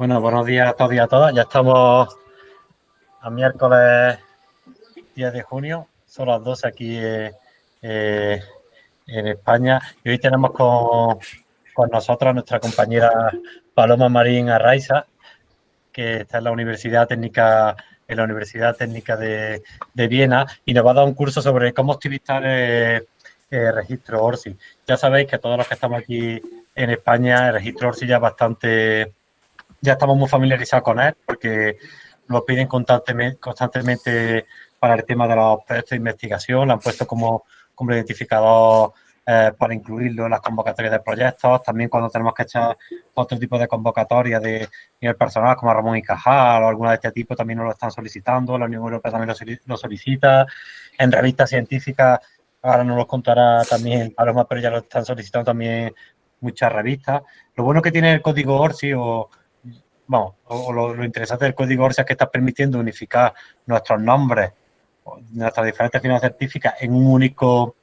Bueno, buenos días a todos y a todas. Ya estamos a miércoles 10 de junio, son las 12 aquí eh, en España. Y hoy tenemos con, con nosotros a nuestra compañera Paloma Marín Arraiza, que está en la Universidad Técnica en la Universidad Técnica de, de Viena y nos va a dar un curso sobre cómo optimizar el, el registro ORSI. Ya sabéis que todos los que estamos aquí en España, el registro ORSI ya es bastante, ya estamos muy familiarizados con él porque lo piden constantemente, constantemente para el tema de los proyectos de investigación, lo han puesto como, como identificador eh, para incluirlo en las convocatorias de proyectos, también cuando tenemos que echar otro tipo de convocatorias de nivel personal, como Ramón y Cajal o alguna de este tipo, también nos lo están solicitando, la Unión Europea también lo, lo solicita, en revistas científicas, ahora nos lo contará también Paloma, pero ya lo están solicitando también muchas revistas. Lo bueno que tiene el código ORSI o, bueno, o lo, interesante del código ORSI es que está permitiendo unificar nuestros nombres, nuestras diferentes firmas científicas en un único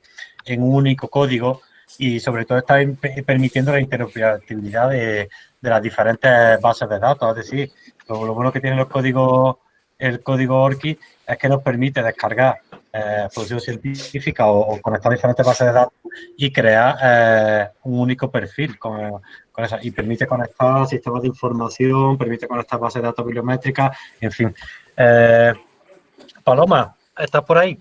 en un único código y sobre todo está permitiendo la interoperabilidad de, las diferentes bases de datos. Es decir, lo, lo, bueno que tiene los códigos, el código ORCID es que nos permite descargar eh, producción científica o, o, conectar diferentes bases de datos y crear eh, un único perfil con, con eso. Y permite conectar sistemas de información, permite conectar bases de datos bibliométricas, en fin. Eh, Paloma, ¿estás por ahí?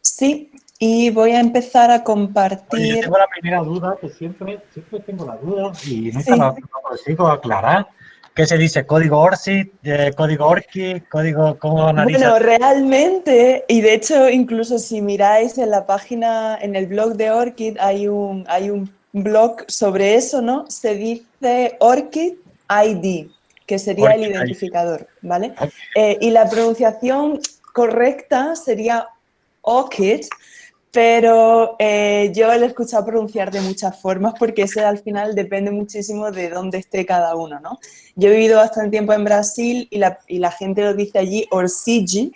Sí, y voy a empezar a compartir. Oye, yo tengo la primera duda, que siempre, siempre tengo la duda y nunca sí. la, consigo aclarar. ¿Qué se dice? ¿Código ORCID? Eh, ¿Código ORCID? ¿Código cómo analiza? Bueno, realmente, y de hecho, incluso si miráis en la página, en el blog de ORCID, hay un, hay un blog sobre eso, ¿no? Se dice ORCID ID, que sería Orchid el identificador, ¿vale? Okay. Eh, y la pronunciación correcta sería ORCID, pero eh, yo lo he escuchado pronunciar de muchas formas porque eso al final depende muchísimo de dónde esté cada uno, ¿no? Yo he vivido bastante tiempo en Brasil y la, y la gente lo dice allí Orsigi,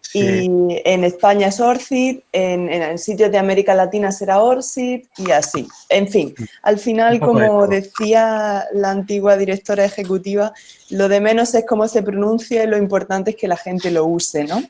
sí. y en España es Orcid, en, en, sitios de América Latina será Orcid y así. En fin, al final, como decía la antigua directora ejecutiva, lo de menos es cómo se pronuncia y lo importante es que la gente lo use, ¿no?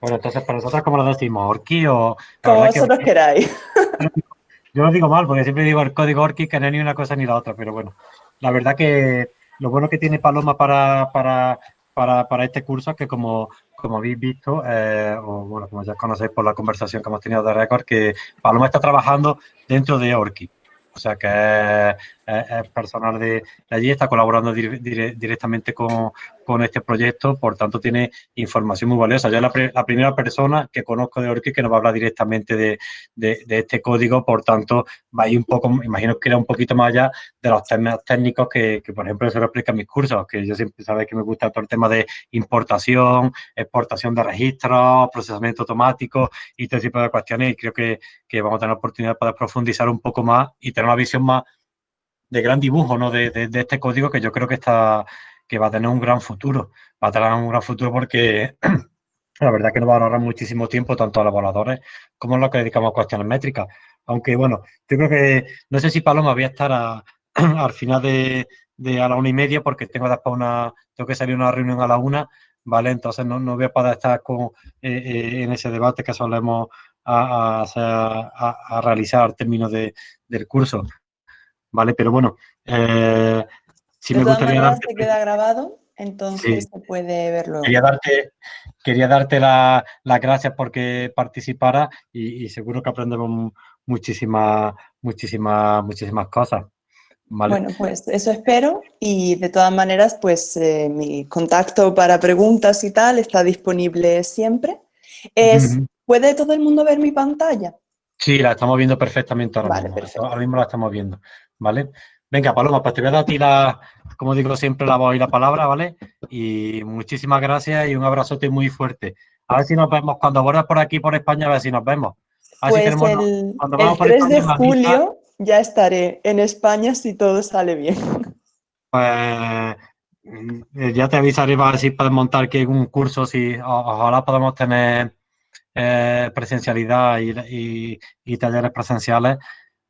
Bueno, entonces, ¿para nosotros cómo lo decimos? ¿Orki o...? Como vosotros que, queráis. Yo lo digo mal, porque siempre digo el código Orki, que no es ni una cosa ni la otra, pero bueno. La verdad que lo bueno que tiene Paloma para, para, para, para este curso es que como, como habéis visto, eh, o bueno, como ya conocéis por la conversación que hemos tenido de récord, que Paloma está trabajando dentro de Orki. O sea que es, personal de, allí, está colaborando dir, dir, directamente con, con, este proyecto, por tanto tiene información muy valiosa. Yo es la, la primera persona que conozco de Orchid que nos va a hablar directamente de, de, este código, por tanto va a ir un poco, imagino que era un poquito más allá de los temas técnicos que, que por ejemplo, se lo explica en mis cursos, que yo siempre sabéis que me gusta todo el tema de importación, exportación de registros, procesamiento automático y todo tipo de cuestiones y creo que, que vamos a tener oportunidad poder profundizar un poco más y tener una visión más de gran dibujo ¿no? de, este código que yo creo que está que va a tener un gran futuro. Va a tener un gran futuro porque la verdad que nos va a ahorrar muchísimo tiempo tanto a los evaluadores como a los que dedicamos a cuestiones métricas. Aunque bueno, yo creo que no sé si Paloma voy a estar a, al final de, de, a la una y media porque tengo después una, tengo que salir una reunión a la una, ¿vale? Entonces no, no voy a poder estar con, eh, eh, en ese debate que solemos a realizar al término de, del curso. ¿vale? Pero bueno, eh, si de me gustaría darte... se queda grabado, entonces sí. se puede verlo. Quería darte, quería darte las la gracias porque participara y, y, seguro que aprendemos muchísimas, muchísimas, muchísimas cosas. ¿vale? Bueno, pues eso espero y de todas maneras, pues eh, mi contacto para preguntas y tal está disponible siempre. Es. ¿Puede todo el mundo ver mi pantalla? Sí, la estamos viendo perfectamente ahora vale, mismo. Perfecto. Ahora mismo la estamos viendo. ¿vale? Venga, Paloma, pues te voy a dar a ti la, como digo siempre, la voz y la palabra, ¿vale? Y muchísimas gracias y un abrazote muy fuerte. A ver si nos vemos cuando vuelvas por aquí, por España, a ver si nos vemos. A pues tenemos, el, cuando el 3 España, de julio ya estaré en España si todo sale bien. Pues mm, ya te avisaré para ver si puedes montar aquí un curso, si ojalá podamos tener eh, presencialidad y, y, y talleres presenciales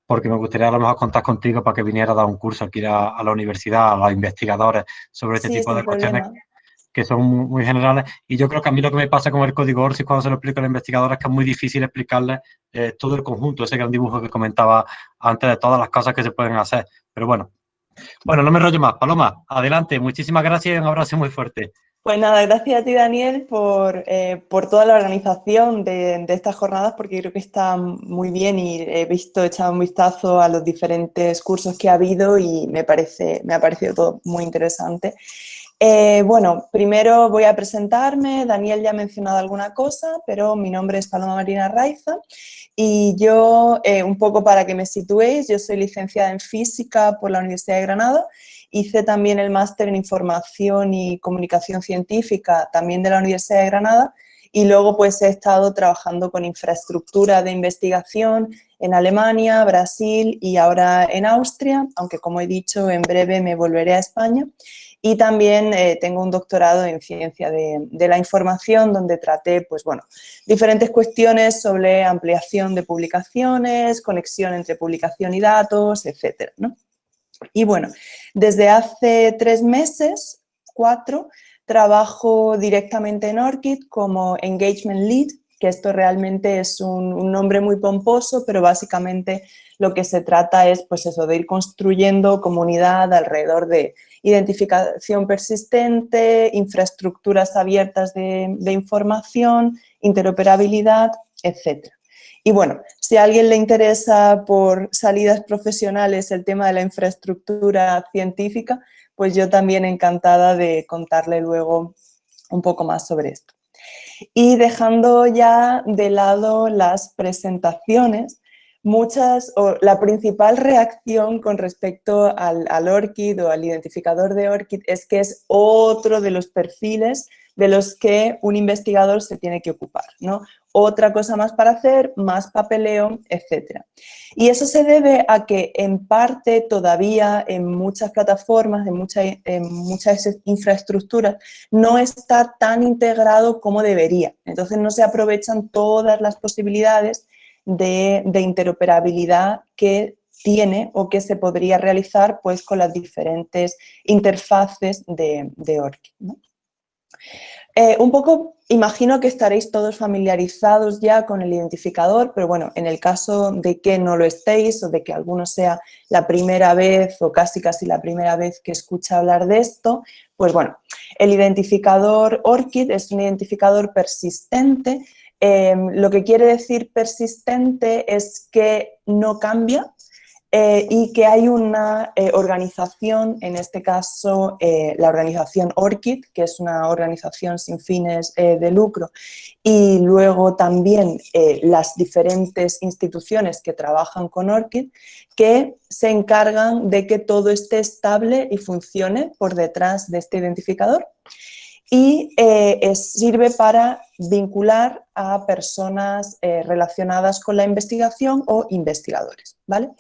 porque me gustaría a lo mejor contar contigo para que viniera a dar un curso aquí a, la universidad, a los investigadores, sobre este tipo de cuestiones que son muy, generales. Y yo creo que a mí lo que me pasa con el código ORCID cuando se lo explico a los investigadores es que es muy difícil explicarles eh, todo el conjunto, ese gran dibujo que comentaba antes de todas las cosas que se pueden hacer. Pero bueno, bueno, no me rollo más. Paloma, adelante. Muchísimas gracias y un abrazo muy fuerte. Pues nada, gracias a ti Daniel por, eh, por toda la organización de, estas jornadas porque creo que está muy bien y he visto, he echado un vistazo a los diferentes cursos que ha habido y me, parece, me ha parecido todo muy interesante. Eh, bueno, primero voy a presentarme, Daniel ya ha mencionado alguna cosa, pero mi nombre es Paloma Marina Raiza y yo, eh, un poco para que me situéis, yo soy licenciada en Física por la Universidad de Granada Hice también el máster en Información y Comunicación Científica, también de la Universidad de Granada, y luego pues he estado trabajando con infraestructura de investigación en Alemania, Brasil y ahora en Austria, aunque como he dicho, en breve me volveré a España. Y también eh, tengo un doctorado en Ciencia de, la Información, donde traté, pues bueno, diferentes cuestiones sobre ampliación de publicaciones, conexión entre publicación y datos, etcétera, ¿no? Y bueno, desde hace tres meses, cuatro, trabajo directamente en ORCID como Engagement Lead, que esto realmente es un, nombre muy pomposo, pero básicamente lo que se trata es pues eso, de ir construyendo comunidad alrededor de identificación persistente, infraestructuras abiertas de, de información, interoperabilidad, etc. Y bueno, si a alguien le interesa por salidas profesionales el tema de la infraestructura científica, pues yo también encantada de contarle luego un poco más sobre esto. Y dejando ya de lado las presentaciones, muchas, o la principal reacción con respecto al, al ORCID o al identificador de ORCID es que es otro de los perfiles de los que un investigador se tiene que ocupar, ¿no? Otra cosa más para hacer, más papeleo, etc. Y eso se debe a que en parte todavía en muchas plataformas, en, muchas infraestructuras, no está tan integrado como debería. Entonces no se aprovechan todas las posibilidades de, interoperabilidad que tiene o que se podría realizar pues, con las diferentes interfaces de, de. Eh, un poco, imagino que estaréis todos familiarizados ya con el identificador, pero bueno, en el caso de que no lo estéis o de que alguno sea la primera vez o casi casi la primera vez que escucha hablar de esto, pues bueno, el identificador ORCID es un identificador persistente. Em, lo que quiere decir persistente es que no cambia, eh, y que hay una eh, organización, en este caso eh, la organización ORCID, que es una organización sin fines de lucro, y luego también las diferentes instituciones que trabajan con ORCID, que se encargan de que todo esté estable y funcione por detrás de este identificador y eh, sirve para vincular a personas eh, relacionadas con la investigación o investigadores. ¿vale?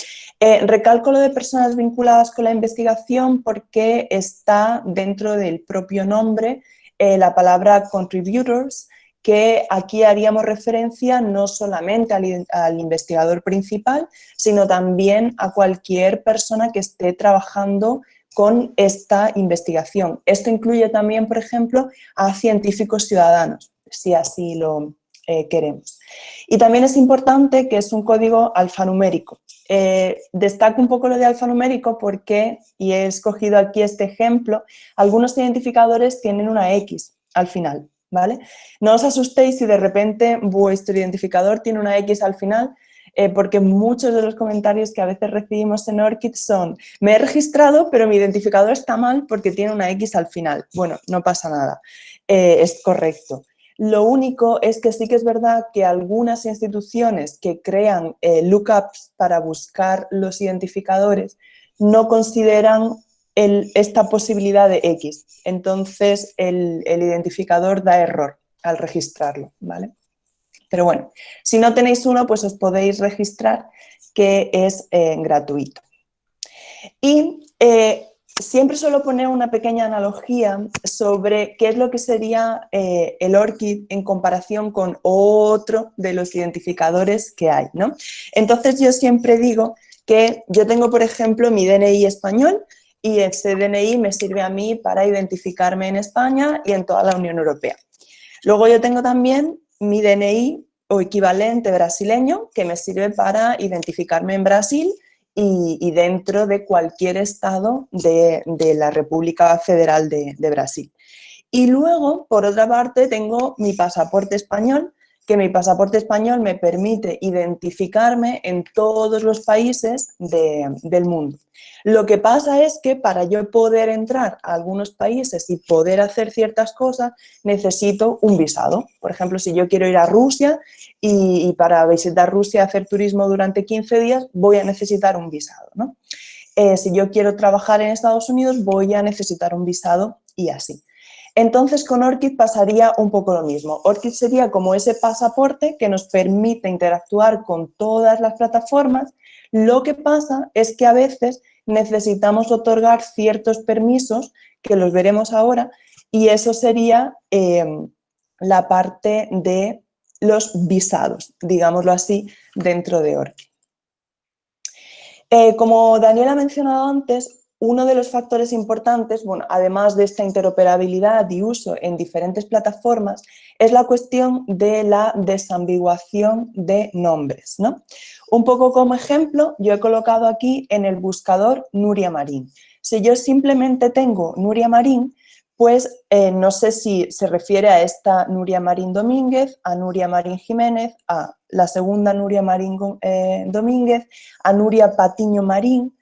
Eh, recalco lo de personas vinculadas con la investigación porque está dentro del propio nombre la palabra contributors, que aquí haríamos referencia no solamente al, al, investigador principal, sino también a cualquier persona que esté trabajando con esta investigación. Esto incluye también, por ejemplo, a científicos ciudadanos, si así lo eh, queremos. Y también es importante que es un código alfanumérico. Eh, destaco un poco lo de alfanumérico porque, y he escogido aquí este ejemplo, algunos identificadores tienen una X al final, ¿vale? No os asustéis si de repente vuestro identificador tiene una X al final, eh, porque muchos de los comentarios que a veces recibimos en ORCID son me he registrado pero mi identificador está mal porque tiene una X al final. Bueno, no pasa nada, eh, es correcto. Lo único es que sí que es verdad que algunas instituciones que crean eh, lookups para buscar los identificadores no consideran esta posibilidad de X. Entonces el, el identificador da error al registrarlo, ¿vale? Pero bueno, si no tenéis uno, pues os podéis registrar, que es eh, gratuito. Y eh, siempre suelo poner una pequeña analogía sobre qué es lo que sería eh, el ORCID en comparación con otro de los identificadores que hay. ¿no? Entonces yo siempre digo que yo tengo, por ejemplo, mi DNI español y ese DNI me sirve a mí para identificarme en España y en toda la Unión Europea. Luego yo tengo también mi DNI o equivalente brasileño que me sirve para identificarme en Brasil y, dentro de cualquier estado de, la República Federal de, Brasil. Y luego, por otra parte, tengo mi pasaporte español, que mi pasaporte español me permite identificarme en todos los países del mundo. Lo que pasa es que para yo poder entrar a algunos países y poder hacer ciertas cosas, necesito un visado. Por ejemplo, si yo quiero ir a Rusia y, para visitar Rusia, hacer turismo durante 15 días, voy a necesitar un visado. Eh, si yo quiero trabajar en Estados Unidos, voy a necesitar un visado y así. Entonces con ORCID pasaría un poco lo mismo. ORCID sería como ese pasaporte que nos permite interactuar con todas las plataformas. Lo que pasa es que a veces necesitamos otorgar ciertos permisos, que los veremos ahora, y eso sería em, la parte de los visados, digámoslo así, dentro de ORCID. Eh, como Daniel ha mencionado antes, uno de los factores importantes, bueno, además de esta interoperabilidad y uso en diferentes plataformas, es la cuestión de la desambiguación de nombres. ¿no? Un poco como ejemplo, yo he colocado aquí en el buscador Nuria Marín. Si yo simplemente tengo Nuria Marín, pues eh, no sé si se refiere a esta Nuria Marín Domínguez, a Nuria Marín Jiménez, a la segunda Nuria Marín eh, Domínguez, a Nuria Patiño Marín,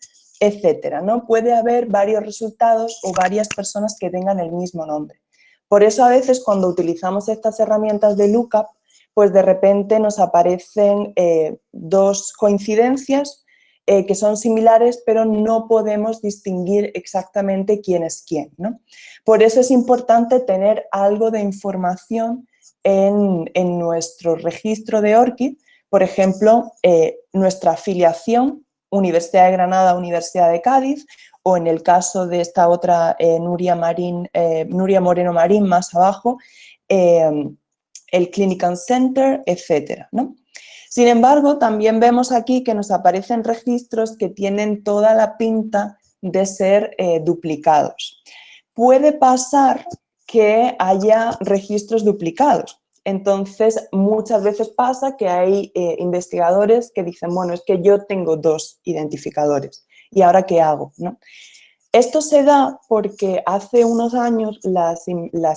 etcétera, ¿no? Puede haber varios resultados o varias personas que tengan el mismo nombre. Por eso a veces cuando utilizamos estas herramientas de lookup, pues de repente nos aparecen eh, dos coincidencias eh, que son similares, pero no podemos distinguir exactamente quién es quién. ¿no? Por eso es importante tener algo de información en, nuestro registro de ORCID, por ejemplo, eh, nuestra afiliación Universidad de Granada, Universidad de Cádiz, o en el caso de esta otra eh, eh, Nuria Moreno Marín más abajo, eh, el Clinical Center, etc. Sin embargo, también vemos aquí que nos aparecen registros que tienen toda la pinta de ser duplicados. Puede pasar que haya registros duplicados. Entonces, muchas veces pasa que hay eh, investigadores que dicen, bueno, es que yo tengo dos identificadores, ¿y ahora qué hago? Esto se da porque hace unos años las,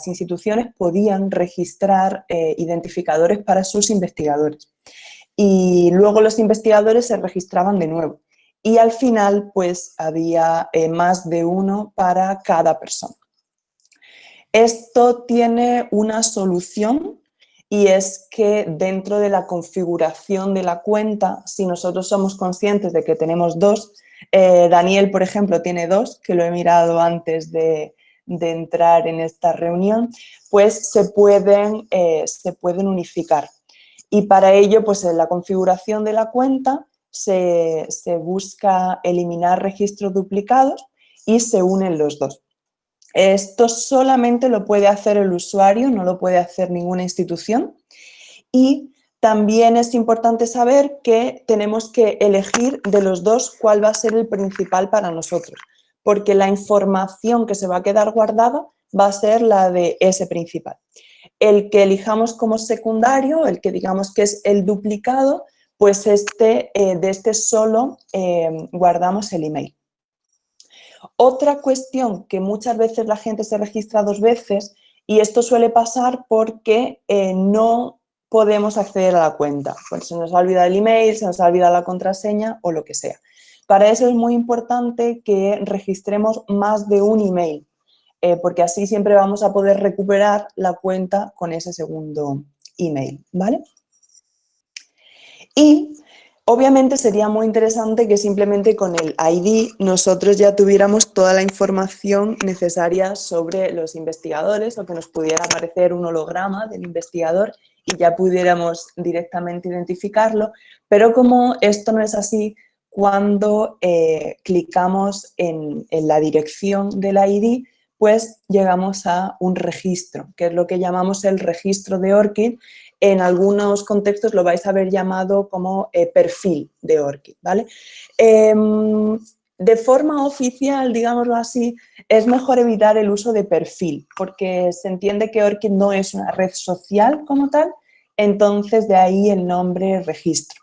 instituciones podían registrar eh, identificadores para sus investigadores y luego los investigadores se registraban de nuevo y al final pues había eh, más de uno para cada persona. Esto tiene una solución y es que dentro de la configuración de la cuenta, si nosotros somos conscientes de que tenemos dos, eh, Daniel, por ejemplo, tiene dos, que lo he mirado antes de, entrar en esta reunión, pues se pueden, eh, se pueden unificar. Y para ello, pues en la configuración de la cuenta se, se busca eliminar registros duplicados y se unen los dos. Esto solamente lo puede hacer el usuario, no lo puede hacer ninguna institución. Y también es importante saber que tenemos que elegir de los dos cuál va a ser el principal para nosotros, porque la información que se va a quedar guardada va a ser la de ese principal. El que elijamos como secundario, el que digamos que es el duplicado, pues este, eh, de este solo eh, guardamos el email. Otra cuestión que muchas veces la gente se registra dos veces y esto suele pasar porque eh, no podemos acceder a la cuenta. Pues se nos ha olvidado el email, se nos ha olvidado la contraseña o lo que sea. Para eso es muy importante que registremos más de un email, eh, porque así siempre vamos a poder recuperar la cuenta con ese segundo email, ¿vale? Y Obviamente sería muy interesante que simplemente con el ID nosotros ya tuviéramos toda la información necesaria sobre los investigadores o que nos pudiera aparecer un holograma del investigador y ya pudiéramos directamente identificarlo, pero como esto no es así, cuando eh, clicamos en, la dirección del ID, pues llegamos a un registro, que es lo que llamamos el registro de ORCID. En algunos contextos lo vais a ver llamado como eh, perfil de ORCID, ¿vale? Em, de forma oficial, digámoslo así, es mejor evitar el uso de perfil, porque se entiende que ORCID no es una red social como tal, entonces de ahí el nombre registro.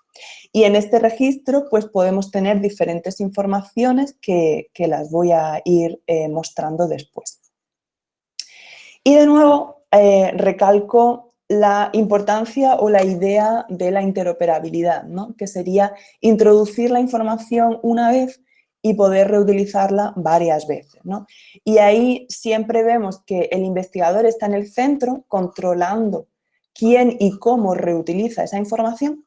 Y en este registro pues podemos tener diferentes informaciones que, las voy a ir eh, mostrando después. Y de nuevo eh, recalco la importancia o la idea de la interoperabilidad, ¿no? que sería introducir la información una vez y poder reutilizarla varias veces. ¿no? Y ahí siempre vemos que el investigador está en el centro controlando quién y cómo reutiliza esa información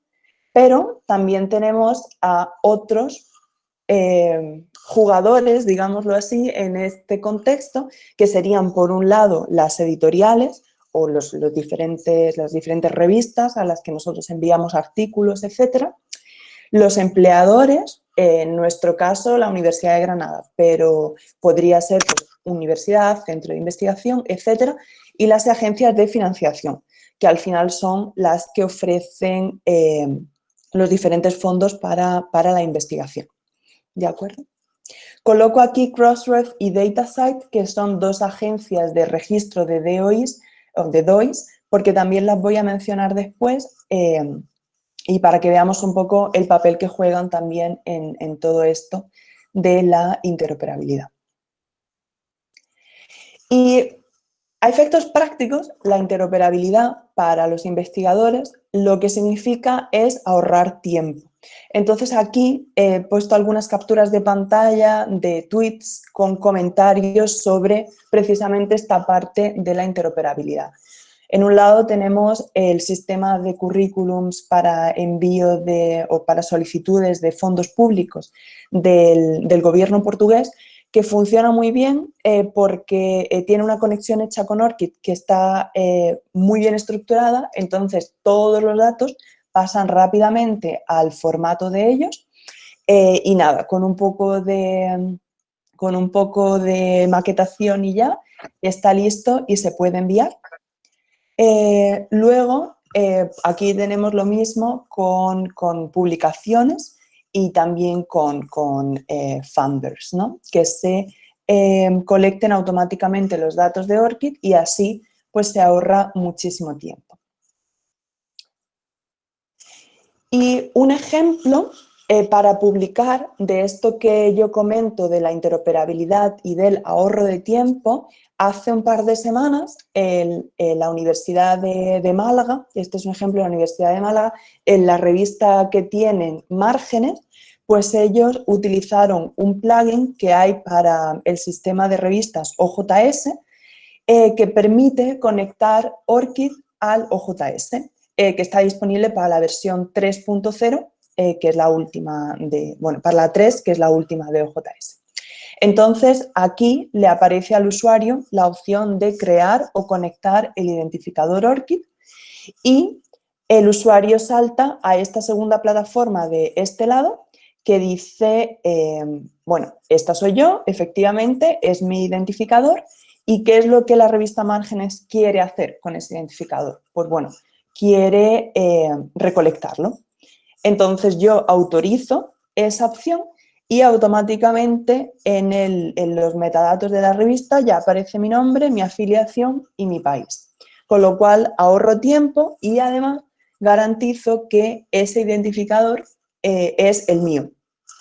pero también tenemos a otros eh, jugadores, digámoslo así, en este contexto, que serían por un lado las editoriales o los, diferentes, las diferentes revistas a las que nosotros enviamos artículos, etcétera, los empleadores, en nuestro caso la Universidad de Granada, pero podría ser pues, universidad, centro de investigación, etcétera, y las agencias de financiación, que al final son las que ofrecen eh, los diferentes fondos para, la investigación. ¿De acuerdo? Coloco aquí Crossref y DataSite, que son dos agencias de registro de DOIs, o de DOIs porque también las voy a mencionar después eh, y para que veamos un poco el papel que juegan también en, en todo esto de la interoperabilidad. Y a efectos prácticos, la interoperabilidad para los investigadores lo que significa es ahorrar tiempo. Entonces aquí he puesto algunas capturas de pantalla de tweets con comentarios sobre precisamente esta parte de la interoperabilidad. En un lado tenemos el sistema de currículums para envío de, o para solicitudes de fondos públicos del, del gobierno portugués que funciona muy bien eh, porque eh, tiene una conexión hecha con ORCID que está eh, muy bien estructurada, entonces todos los datos pasan rápidamente al formato de ellos y nada, con un poco de, con un poco de maquetación y ya está listo y se puede enviar. luego, aquí tenemos lo mismo con, con publicaciones, y también con, con eh, funders, ¿no? que se em, colecten automáticamente los datos de ORCID y así pues se ahorra muchísimo tiempo. Y un ejemplo eh, para publicar de esto que yo comento de la interoperabilidad y del ahorro de tiempo, hace un par de semanas en, la Universidad de, Málaga, este es un ejemplo de la Universidad de Málaga, en la revista que tienen Márgenes, pues ellos utilizaron un plugin que hay para el sistema de revistas OJS eh, que permite conectar ORCID al OJS, eh, que está disponible para la versión 3.0, eh, que es la última de, bueno, para la 3, que es la última de OJS. Entonces, aquí le aparece al usuario la opción de crear o conectar el identificador ORCID y el usuario salta a esta segunda plataforma de este lado que dice, eh, bueno, esta soy yo, efectivamente, es mi identificador, ¿y qué es lo que la revista Márgenes quiere hacer con ese identificador? Pues bueno, quiere eh, recolectarlo. Entonces yo autorizo esa opción y automáticamente en, en, los metadatos de la revista ya aparece mi nombre, mi afiliación y mi país. Con lo cual ahorro tiempo y además garantizo que ese identificador eh, es el mío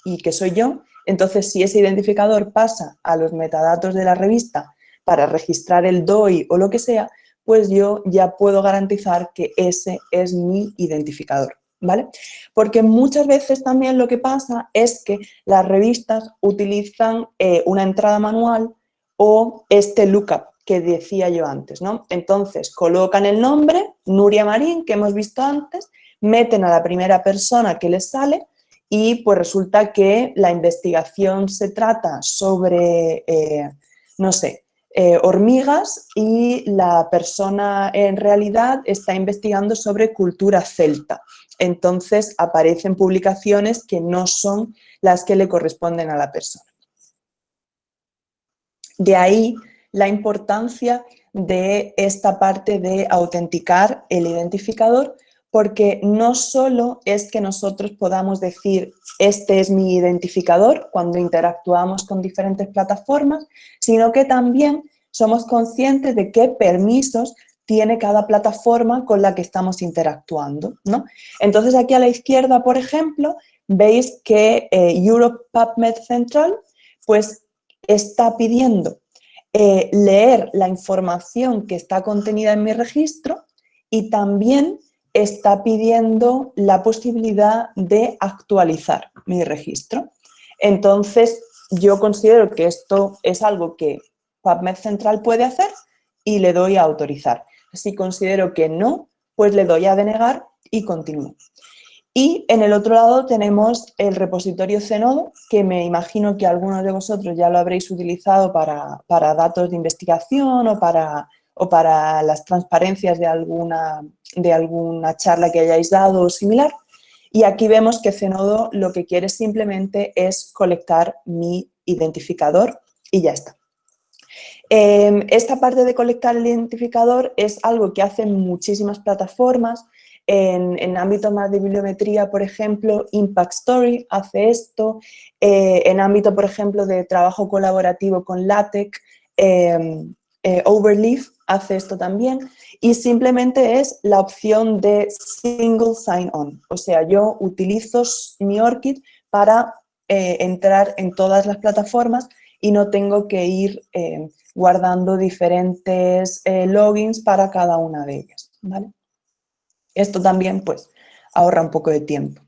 y que soy yo, entonces si ese identificador pasa a los metadatos de la revista para registrar el DOI o lo que sea, pues yo ya puedo garantizar que ese es mi identificador. ¿Vale? Porque muchas veces también lo que pasa es que las revistas utilizan eh, una entrada manual o este lookup que decía yo antes, ¿no? Entonces colocan el nombre, Nuria Marín, que hemos visto antes, meten a la primera persona que les sale y pues resulta que la investigación se trata sobre, eh, no sé, eh, hormigas y la persona en realidad está investigando sobre cultura celta. Entonces aparecen publicaciones que no son las que le corresponden a la persona. De ahí la importancia de esta parte de autenticar el identificador porque no solo es que nosotros podamos decir este es mi identificador cuando interactuamos con diferentes plataformas, sino que también somos conscientes de qué permisos tiene cada plataforma con la que estamos interactuando. ¿no? Entonces aquí a la izquierda, por ejemplo, veis que eh, Europe PubMed Central pues, está pidiendo eh, leer la información que está contenida en mi registro y también está pidiendo la posibilidad de actualizar mi registro. Entonces, yo considero que esto es algo que PubMed Central puede hacer y le doy a autorizar. Si considero que no, pues le doy a denegar y continúo. Y en el otro lado tenemos el repositorio Zenodo, que me imagino que algunos de vosotros ya lo habréis utilizado para, para datos de investigación o para o para las transparencias de alguna, de alguna charla que hayáis dado o similar. Y aquí vemos que Zenodo lo que quiere simplemente es colectar mi identificador y ya está. Em, esta parte de colectar el identificador es algo que hacen muchísimas plataformas. En, en ámbito más de bibliometría, por ejemplo, Impact Story hace esto. Eh, en ámbito, por ejemplo, de trabajo colaborativo con LaTeX, em, eh, Overleaf hace esto también y simplemente es la opción de single sign-on. O sea, yo utilizo mi ORCID para eh, entrar en todas las plataformas y no tengo que ir eh, guardando diferentes logins para cada una de ellas. Esto también pues ahorra un poco de tiempo.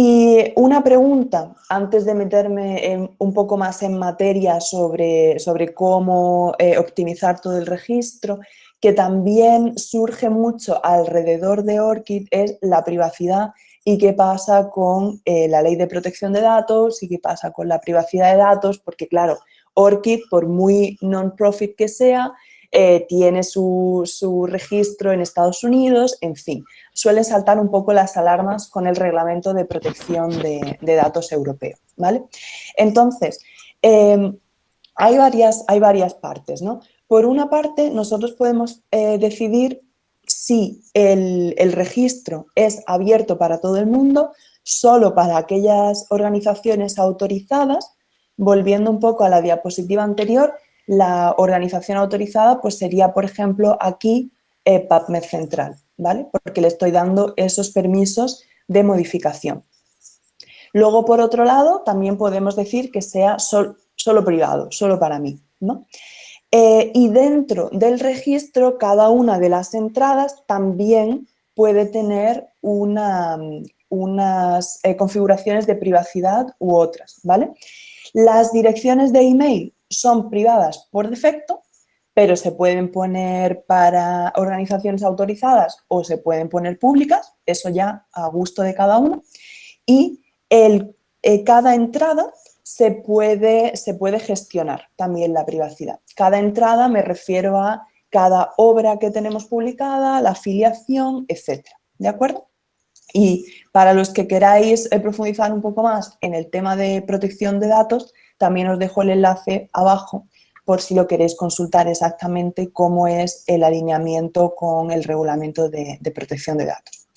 Y una pregunta, antes de meterme un poco más en materia sobre, sobre cómo eh, optimizar todo el registro, que también surge mucho alrededor de ORCID es la privacidad. Y qué pasa con eh, la ley de protección de datos y qué pasa con la privacidad de datos, porque claro, ORCID, por muy non-profit que sea, eh, tiene su, registro en Estados Unidos, en fin, suelen saltar un poco las alarmas con el reglamento de protección de, datos europeo, ¿vale? Entonces, em, hay, varias, hay varias partes, ¿no? Por una parte, nosotros podemos eh, decidir si el, el registro es abierto para todo el mundo, solo para aquellas organizaciones autorizadas, volviendo un poco a la diapositiva anterior, la organización autorizada pues sería, por ejemplo, aquí eh, PubMed Central, ¿vale? Porque le estoy dando esos permisos de modificación. Luego, por otro lado, también podemos decir que sea solo privado, solo para mí, ¿no? Eh, y dentro del registro, cada una de las entradas también puede tener una, unas eh, configuraciones de privacidad u otras, ¿vale? Las direcciones de email son privadas por defecto, pero se pueden poner para organizaciones autorizadas o se pueden poner públicas, eso ya a gusto de cada uno. Y el, eh, cada entrada se puede, se puede gestionar también la privacidad. Cada entrada me refiero a cada obra que tenemos publicada, la afiliación, etcétera, ¿de acuerdo? Y para los que queráis eh, profundizar un poco más en el tema de protección de datos, también os dejo el enlace abajo por si lo queréis consultar exactamente cómo es el alineamiento con el reglamento de, protección de datos.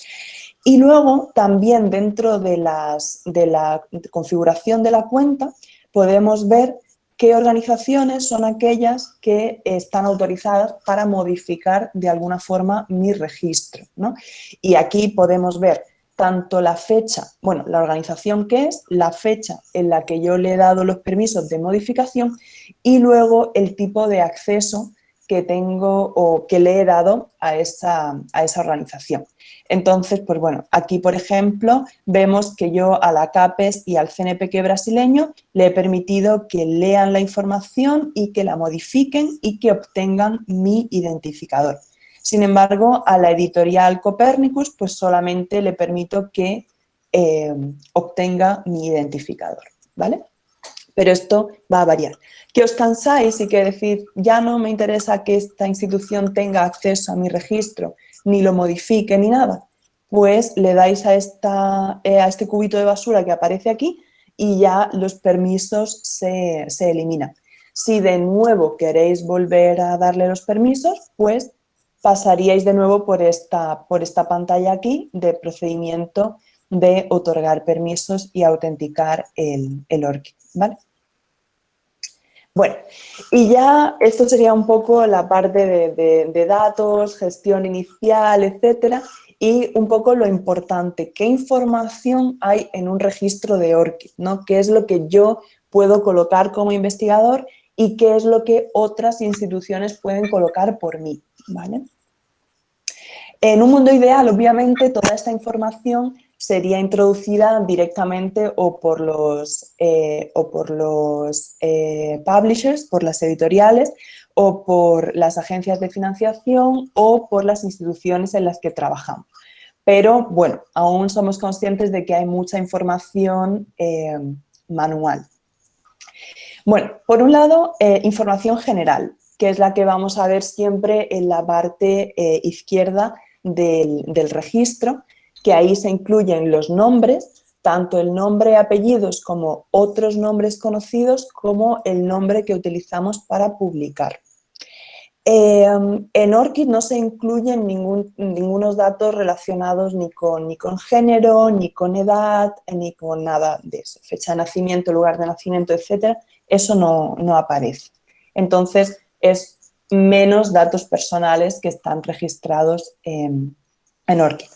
Y luego también dentro de, las, de la configuración de la cuenta podemos ver qué organizaciones son aquellas que están autorizadas para modificar de alguna forma mi registro. Y aquí podemos ver tanto la fecha, bueno, la organización que es, la fecha en la que yo le he dado los permisos de modificación y luego el tipo de acceso que tengo o que le he dado a esa, a esa organización. Entonces, pues bueno, aquí por ejemplo vemos que yo a la CAPES y al CNPq brasileño le he permitido que lean la información y que la modifiquen y que obtengan mi identificador. Sin embargo, a la editorial Copernicus pues solamente le permito que eh, obtenga mi identificador, ¿vale? Pero esto va a variar. Que os cansáis y que decir, ya no me interesa que esta institución tenga acceso a mi registro, ni lo modifique, ni nada, pues le dais a, esta, eh, a este cubito de basura que aparece aquí y ya los permisos se, se eliminan. Si de nuevo queréis volver a darle los permisos, pues pasaríais de nuevo por esta, por esta pantalla aquí de procedimiento de otorgar permisos y autenticar el, el ORCID, ¿vale? Bueno, y ya esto sería un poco la parte de, datos, gestión inicial, etcétera, y un poco lo importante, qué información hay en un registro de ORCID, ¿no? ¿Qué es lo que yo puedo colocar como investigador y qué es lo que otras instituciones pueden colocar por mí, En un mundo ideal, obviamente, toda esta información sería introducida directamente o por los, eh, o por los eh, publishers, por las editoriales, o por las agencias de financiación o por las instituciones en las que trabajamos. Pero, bueno, aún somos conscientes de que hay mucha información eh, manual. Bueno, por un lado, información general, que es la que vamos a ver siempre en la parte izquierda del, del registro, que ahí se incluyen los nombres, tanto el nombre apellidos como otros nombres conocidos, como el nombre que utilizamos para publicar. Em, en ORCID no se incluyen ningún, ningunos datos relacionados ni con, ni con género, ni con edad, ni con nada de eso. Fecha de nacimiento, lugar de nacimiento, etcétera, eso no, no aparece. Entonces, es menos datos personales que están registrados en, en ORCID.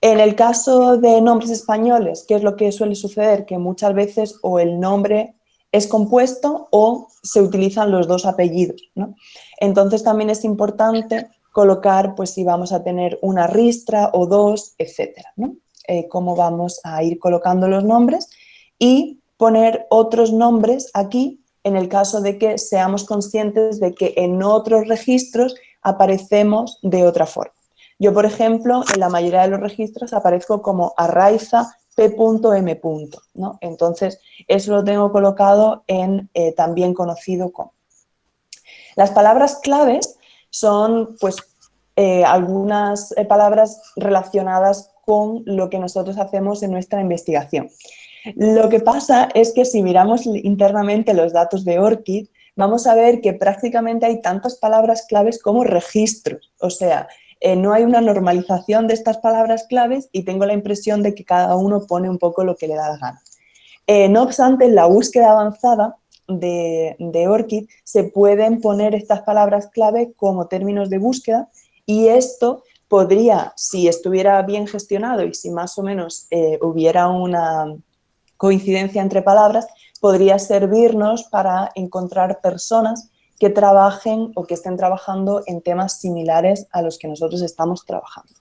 En el caso de nombres españoles, ¿qué es lo que suele suceder? Que muchas veces o el nombre es compuesto o se utilizan los dos apellidos. Entonces también es importante colocar pues si vamos a tener una ristra o dos, etcétera. Eh, cómo vamos a ir colocando los nombres y poner otros nombres aquí en el caso de que seamos conscientes de que en otros registros aparecemos de otra forma. Yo, por ejemplo, en la mayoría de los registros aparezco como Arraiza P.M. ¿no? Entonces, eso lo tengo colocado en eh, también conocido como. Las palabras claves son, pues, eh, algunas eh, palabras relacionadas con lo que nosotros hacemos en nuestra investigación. Lo que pasa es que si miramos internamente los datos de ORCID, vamos a ver que prácticamente hay tantas palabras claves como registros. O sea, eh, no hay una normalización de estas palabras claves y tengo la impresión de que cada uno pone un poco lo que le da la gana. Eh, no obstante, en la búsqueda avanzada de, de ORCID se pueden poner estas palabras clave como términos de búsqueda y esto podría, si estuviera bien gestionado y si más o menos eh, hubiera una coincidencia entre palabras, podría servirnos para encontrar personas que trabajen o que estén trabajando en temas similares a los que nosotros estamos trabajando.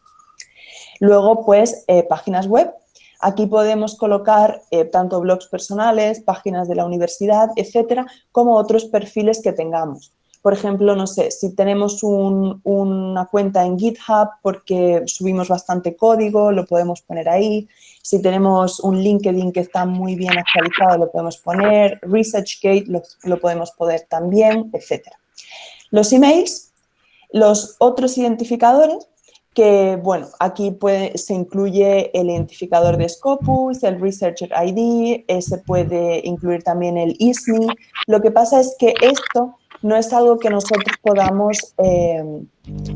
Luego, pues, eh, páginas web. Aquí podemos colocar eh, tanto blogs personales, páginas de la universidad, etcétera, como otros perfiles que tengamos. Por ejemplo, no sé, si tenemos una cuenta en GitHub porque subimos bastante código, lo podemos poner ahí. Si tenemos un LinkedIn que está muy bien actualizado, lo podemos poner. ResearchGate lo, podemos poner también, etc. Los emails, los otros identificadores, que, bueno, aquí se incluye el identificador de Scopus, el Researcher ID, se puede incluir también el ISMI. Lo que pasa es que esto no es algo que nosotros podamos, eh,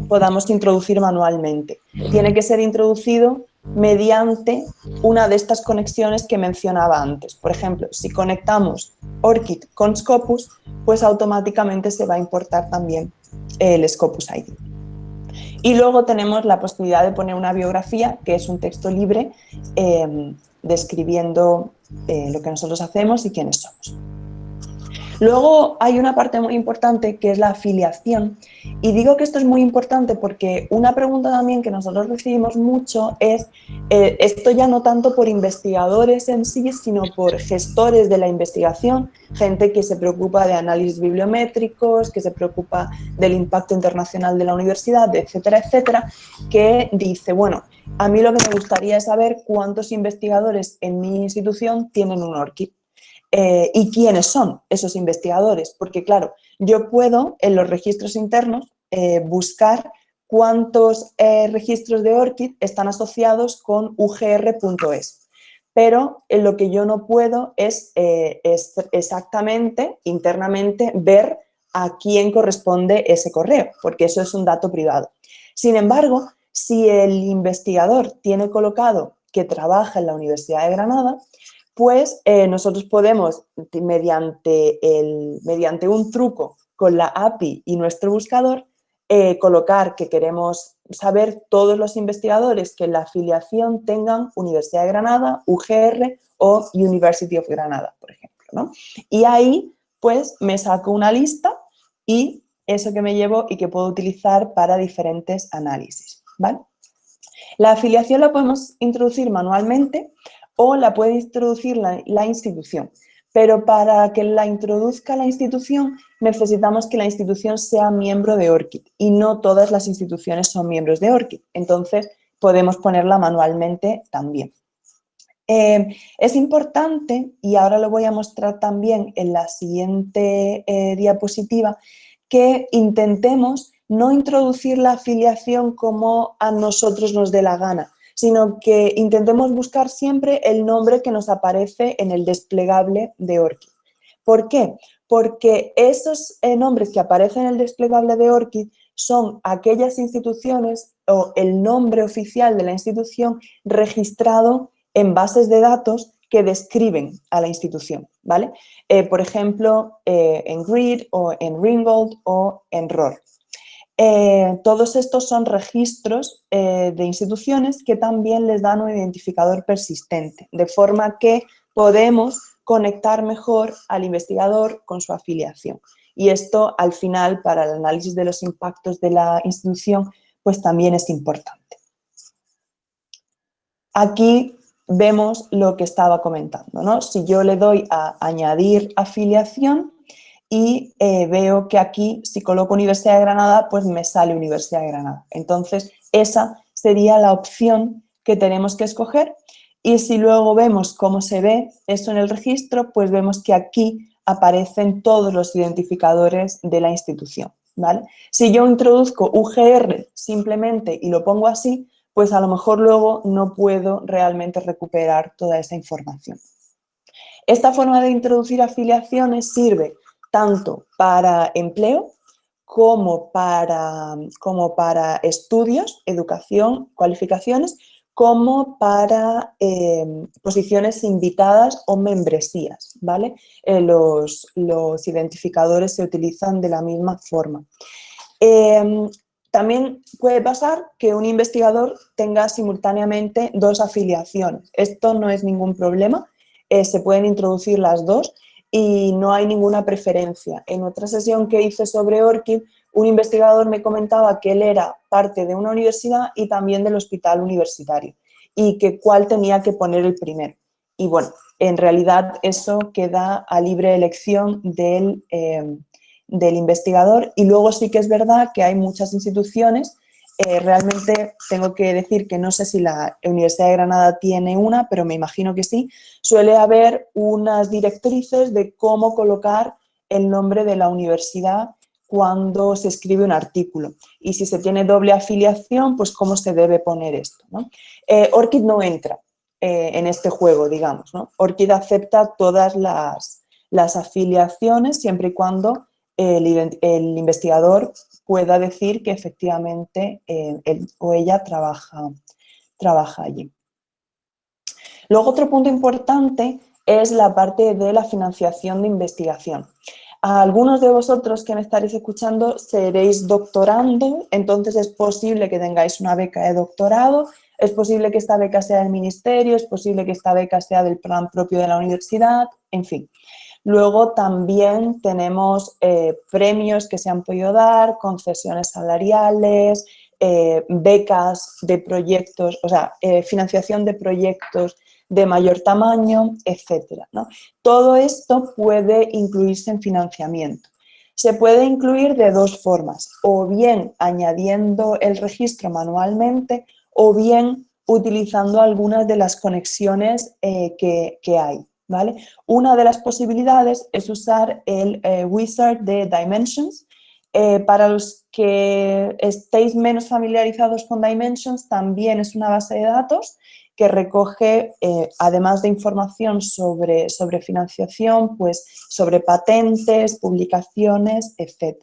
podamos introducir manualmente. Tiene que ser introducido mediante una de estas conexiones que mencionaba antes. Por ejemplo, si conectamos ORCID con Scopus, pues automáticamente se va a importar también el Scopus ID. Y luego tenemos la posibilidad de poner una biografía, que es un texto libre, eh, describiendo eh, lo que nosotros hacemos y quiénes somos. Luego hay una parte muy importante que es la afiliación y digo que esto es muy importante porque una pregunta también que nosotros recibimos mucho es eh, esto ya no tanto por investigadores en sí sino por gestores de la investigación, gente que se preocupa de análisis bibliométricos, que se preocupa del impacto internacional de la universidad, etcétera, etcétera, que dice, bueno, a mí lo que me gustaría es saber cuántos investigadores en mi institución tienen un ORCID. Eh, y quiénes son esos investigadores, porque claro, yo puedo en los registros internos eh, buscar cuántos eh, registros de ORCID están asociados con ugr.es, pero lo que yo no puedo es exactamente, internamente, ver a quién corresponde ese correo, porque eso es un dato privado. Sin embargo, si el investigador tiene colocado que trabaja en la Universidad de Granada, pues eh, nosotros podemos, mediante, el, mediante un truco con la API y nuestro buscador, eh, colocar que queremos saber todos los investigadores que en la afiliación tengan Universidad de Granada, UGR o University of Granada, por ejemplo. Y ahí, pues, me saco una lista y eso que me llevo y que puedo utilizar para diferentes análisis. ¿vale? La afiliación la podemos introducir manualmente o la puede introducir la, institución. Pero para que la introduzca la institución necesitamos que la institución sea miembro de ORCID y no todas las instituciones son miembros de ORCID. Entonces podemos ponerla manualmente también. Eh, es importante, y ahora lo voy a mostrar también en la siguiente eh, diapositiva, que intentemos no introducir la afiliación como a nosotros nos dé la gana, sino que intentemos buscar siempre el nombre que nos aparece en el desplegable de ORCID. ¿Por qué? Porque esos eh, nombres que aparecen en el desplegable de ORCID son aquellas instituciones o el nombre oficial de la institución registrado en bases de datos que describen a la institución, ¿vale? Eh, por ejemplo, eh, en GRID o en Ringgold o en ROR. Eh, todos estos son registros de instituciones que también les dan un identificador persistente, de forma que podemos conectar mejor al investigador con su afiliación. Y esto, al final, para el análisis de los impactos de la institución, pues también es importante. Aquí vemos lo que estaba comentando, ¿no? Si yo le doy a añadir afiliación y eh, veo que aquí, si coloco Universidad de Granada, pues me sale Universidad de Granada. Entonces, esa sería la opción que tenemos que escoger y si luego vemos cómo se ve eso en el registro, pues vemos que aquí aparecen todos los identificadores de la institución, ¿vale? Si yo introduzco UGR simplemente y lo pongo así, pues a lo mejor luego no puedo realmente recuperar toda esa información. Esta forma de introducir afiliaciones sirve tanto para empleo como para, como para estudios, educación, cualificaciones, como para em, posiciones invitadas o membresías, ¿vale? Eh, los, los, identificadores se utilizan de la misma forma. Em, también puede pasar que un investigador tenga simultáneamente dos afiliaciones. Esto no es ningún problema, eh, se pueden introducir las dos y no hay ninguna preferencia. En otra sesión que hice sobre ORCID, un investigador me comentaba que él era parte de una universidad y también del hospital universitario y que cuál tenía que poner el primero. Y bueno, en realidad eso queda a libre elección del, eh, del investigador y luego sí que es verdad que hay muchas instituciones, eh, realmente tengo que decir que no sé si la Universidad de Granada tiene una, pero me imagino que sí, suele haber unas directrices de cómo colocar el nombre de la universidad cuando se escribe un artículo. Y si se tiene doble afiliación, pues cómo se debe poner esto. ¿no? Eh, no entra eh, en este juego, digamos. ¿no? Acepta todas las, las afiliaciones siempre y cuando el, investigador pueda decir que efectivamente eh, él o ella trabaja, trabaja allí. Luego otro punto importante es la parte de la financiación de investigación. A algunos de vosotros que me estaréis escuchando seréis doctorando, entonces es posible que tengáis una beca de doctorado, es posible que esta beca sea del ministerio, es posible que esta beca sea del plan propio de la universidad, en fin. Luego también tenemos eh, premios que se han podido dar, concesiones salariales, eh, becas de proyectos, o sea, eh, financiación de proyectos de mayor tamaño, etcétera. Todo esto puede incluirse en financiamiento. Se puede incluir de dos formas, o bien añadiendo el registro manualmente o bien utilizando algunas de las conexiones que hay. Una de las posibilidades es usar el eh, wizard de Dimensions. Eh, para los que estéis menos familiarizados con Dimensions, también es una base de datos que recoge, eh, además de información sobre, sobre financiación, pues sobre patentes, publicaciones, etc.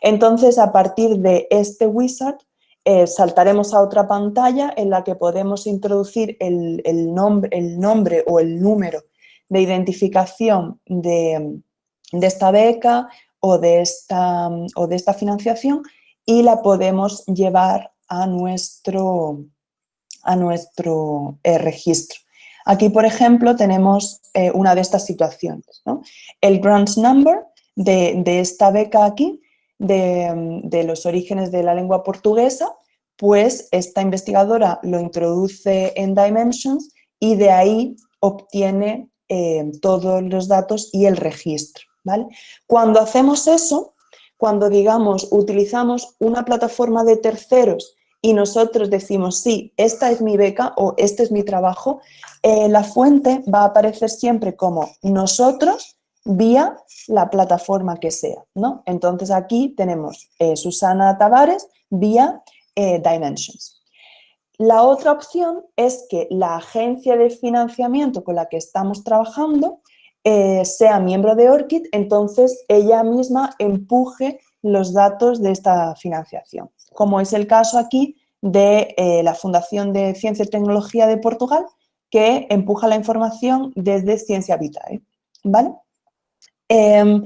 Entonces, a partir de este wizard, eh, saltaremos a otra pantalla en la que podemos introducir el, nombre, el nombre o el número de identificación de, esta beca o de esta, o de esta financiación y la podemos llevar a nuestro, a nuestro eh, registro. Aquí, por ejemplo, tenemos eh, una de estas situaciones. El grants number de, esta beca aquí, de, los orígenes de la lengua portuguesa, pues esta investigadora lo introduce en Dimensions y de ahí obtiene eh, todos los datos y el registro. ¿vale? Cuando hacemos eso, cuando digamos utilizamos una plataforma de terceros y nosotros decimos, sí, esta es mi beca o este es mi trabajo, eh, la fuente va a aparecer siempre como nosotros vía la plataforma que sea, ¿no? Entonces aquí tenemos eh, Susana Tavares vía eh, Dimensions. La otra opción es que la agencia de financiamiento con la que estamos trabajando sea miembro de ORCID, entonces ella misma empuje los datos de esta financiación como es el caso aquí de eh, la Fundación de Ciencia y Tecnología de Portugal, que empuja la información desde Ciencia Vitae. ¿vale? Em,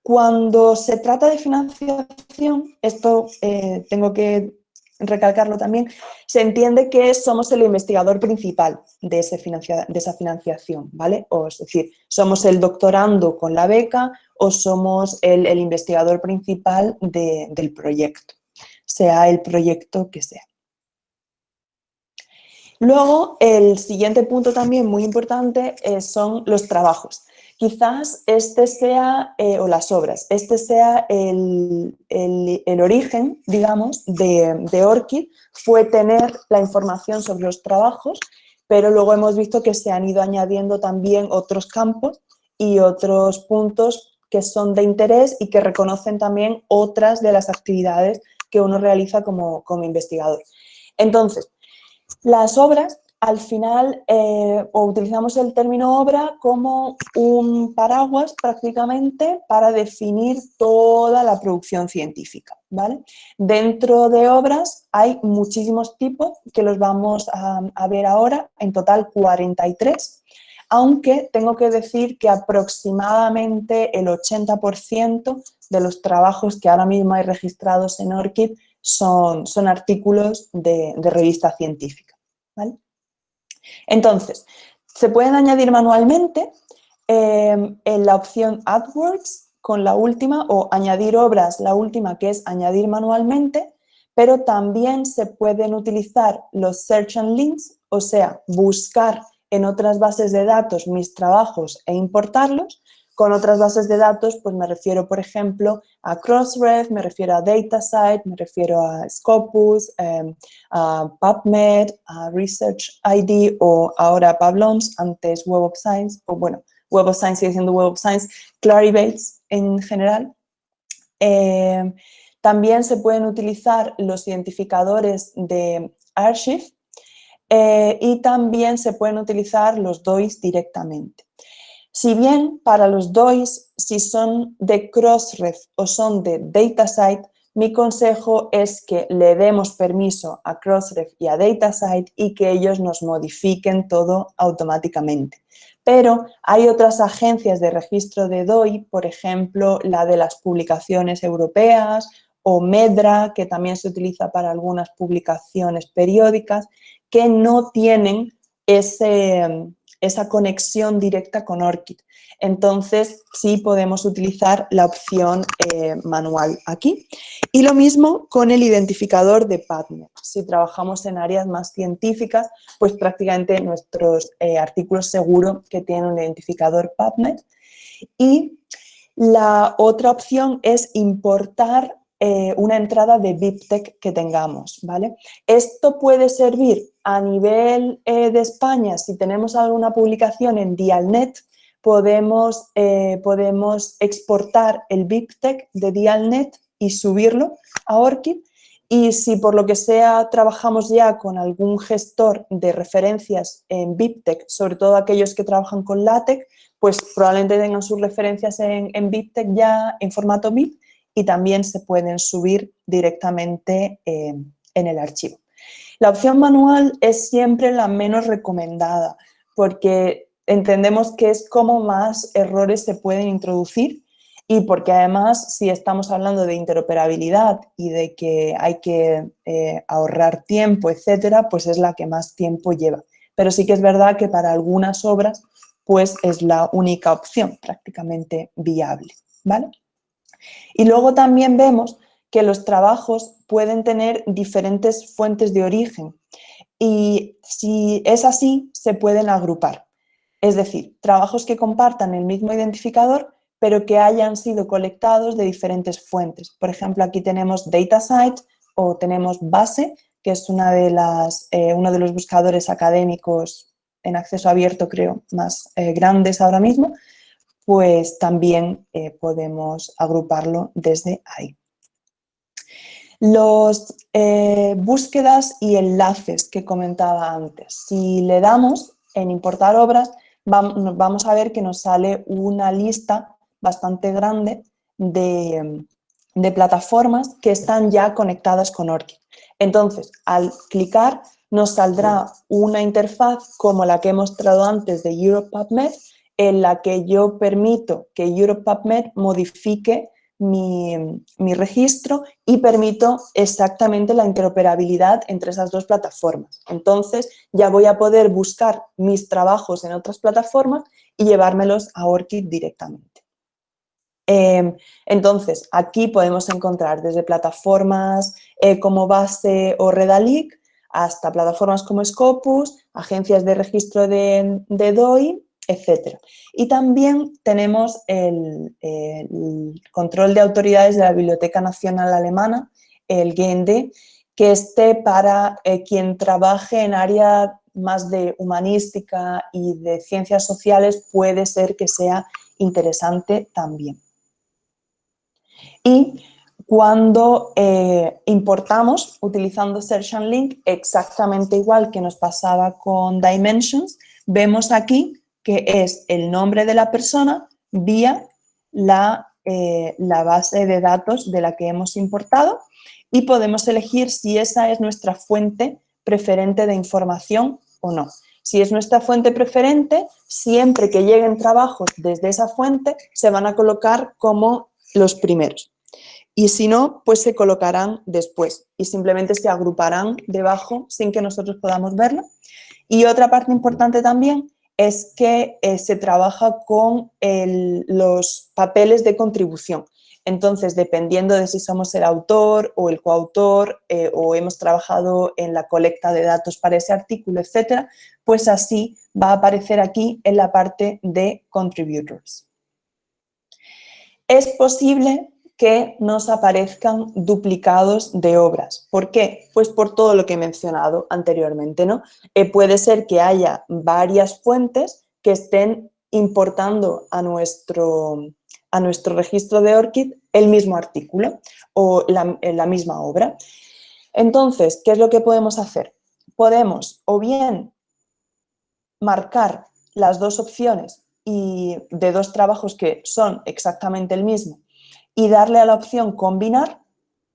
cuando se trata de financiación, esto eh, tengo que recalcarlo también, se entiende que somos el investigador principal de, ese de esa financiación, ¿vale? O es decir, somos el doctorando con la beca o somos el, investigador principal del proyecto sea el proyecto que sea. Luego, el siguiente punto también muy importante eh, son los trabajos. Quizás este sea, eh, o las obras, este sea el, origen, digamos, de, de, fue tener la información sobre los trabajos, pero luego hemos visto que se han ido añadiendo también otros campos y otros puntos que son de interés y que reconocen también otras de las actividades que uno realiza como, investigador. Entonces, las obras, al final, eh, utilizamos el término obra como un paraguas prácticamente para definir toda la producción científica. ¿vale? Dentro de obras hay muchísimos tipos que los vamos a, ver ahora, en total 43, aunque tengo que decir que aproximadamente el 80% de los trabajos que ahora mismo hay registrados en ORCID son, son artículos de, revista científica. Entonces, se pueden añadir manualmente em, en la opción AdWords con la última o añadir obras, la última que es añadir manualmente, pero también se pueden utilizar los Search and Links, o sea, buscar en otras bases de datos mis trabajos e importarlos, con otras bases de datos, pues me refiero, por ejemplo, a Crossref, me refiero a DataSite, me refiero a Scopus, em, a PubMed, a Research ID o ahora a Pablons, antes Web of Science, o bueno, Web of Science sigue siendo Web of Science, Claribase en general. Em, también se pueden utilizar los identificadores de Archive eh, y también se pueden utilizar los DOIs directamente. Si bien para los DOIs, si son de Crossref o son de DataSite, mi consejo es que le demos permiso a Crossref y a DataSite y que ellos nos modifiquen todo automáticamente. Pero hay otras agencias de registro de DOI, por ejemplo, la de las publicaciones europeas o MEDRA, que también se utiliza para algunas publicaciones periódicas, que no tienen ese, esa conexión directa con ORCID. Entonces, sí podemos utilizar la opción eh, manual aquí. Y lo mismo con el identificador de PubMed. Si trabajamos en áreas más científicas, pues prácticamente nuestros eh, artículos seguro que tienen un identificador PubMed. Y la otra opción es importar eh, una entrada de BibTeX que tengamos, ¿vale? Esto puede servir a nivel eh, de España, si tenemos alguna publicación en Dialnet, podemos, eh, podemos exportar el BibTeX de Dialnet y subirlo a ORCID Y si por lo que sea trabajamos ya con algún gestor de referencias en BibTeX, sobre todo aquellos que trabajan con LaTeX, pues probablemente tengan sus referencias en, en BibTeX ya en formato BIP y también se pueden subir directamente eh, en el archivo. La opción manual es siempre la menos recomendada porque entendemos que es como más errores se pueden introducir y porque además si estamos hablando de interoperabilidad y de que hay que eh, ahorrar tiempo, etcétera, pues es la que más tiempo lleva. Pero sí que es verdad que para algunas obras pues es la única opción prácticamente viable, ¿vale? Y luego también vemos que los trabajos pueden tener diferentes fuentes de origen y si es así, se pueden agrupar. Es decir, trabajos que compartan el mismo identificador pero que hayan sido colectados de diferentes fuentes. Por ejemplo, aquí tenemos DataSite o tenemos Base, que es una de las, eh, uno de los buscadores académicos en acceso abierto, creo, más eh, grandes ahora mismo, pues también eh, podemos agruparlo desde ahí. Los búsquedas y enlaces que comentaba antes. Si le damos en importar obras, vamos a ver que nos sale una lista bastante grande de, plataformas que están ya conectadas con ORCID. Entonces, al clicar nos saldrá una interfaz como la que he mostrado antes de EuroPubmed, en la que yo permito que EuroPubmed modifique mi, registro y permito exactamente la interoperabilidad entre esas dos plataformas. Entonces ya voy a poder buscar mis trabajos en otras plataformas y llevármelos a ORCID directamente. Em, entonces, aquí podemos encontrar desde plataformas eh, como Base o Redalic hasta plataformas como Scopus, agencias de registro de, DOI, etc. Y también tenemos el, control de autoridades de la Biblioteca Nacional Alemana, el GND, que esté para eh, quien trabaje en área más de humanística y de ciencias sociales puede ser que sea interesante también. Y cuando eh, importamos utilizando Search and Link, exactamente igual que nos pasaba con Dimensions, vemos aquí que es el nombre de la persona vía la, eh, la base de datos de la que hemos importado y podemos elegir si esa es nuestra fuente preferente de información o no. Si es nuestra fuente preferente, siempre que lleguen trabajos desde esa fuente, se van a colocar como los primeros. Y si no, pues se colocarán después y simplemente se agruparán debajo sin que nosotros podamos verlo. Y otra parte importante también es que eh, se trabaja con los papeles de contribución. Entonces, dependiendo de si somos el autor o el coautor eh, o hemos trabajado en la colecta de datos para ese artículo, etcétera, pues así va a aparecer aquí en la parte de contributors. Es posible que nos aparezcan duplicados de obras. ¿Por qué? Pues por todo lo que he mencionado anteriormente. ¿no? Eh, puede ser que haya varias fuentes que estén importando a nuestro, a nuestro registro de ORCID el mismo artículo o la, la misma obra. Entonces, ¿qué es lo que podemos hacer? Podemos o bien marcar las dos opciones y de dos trabajos que son exactamente el mismo y darle a la opción combinar,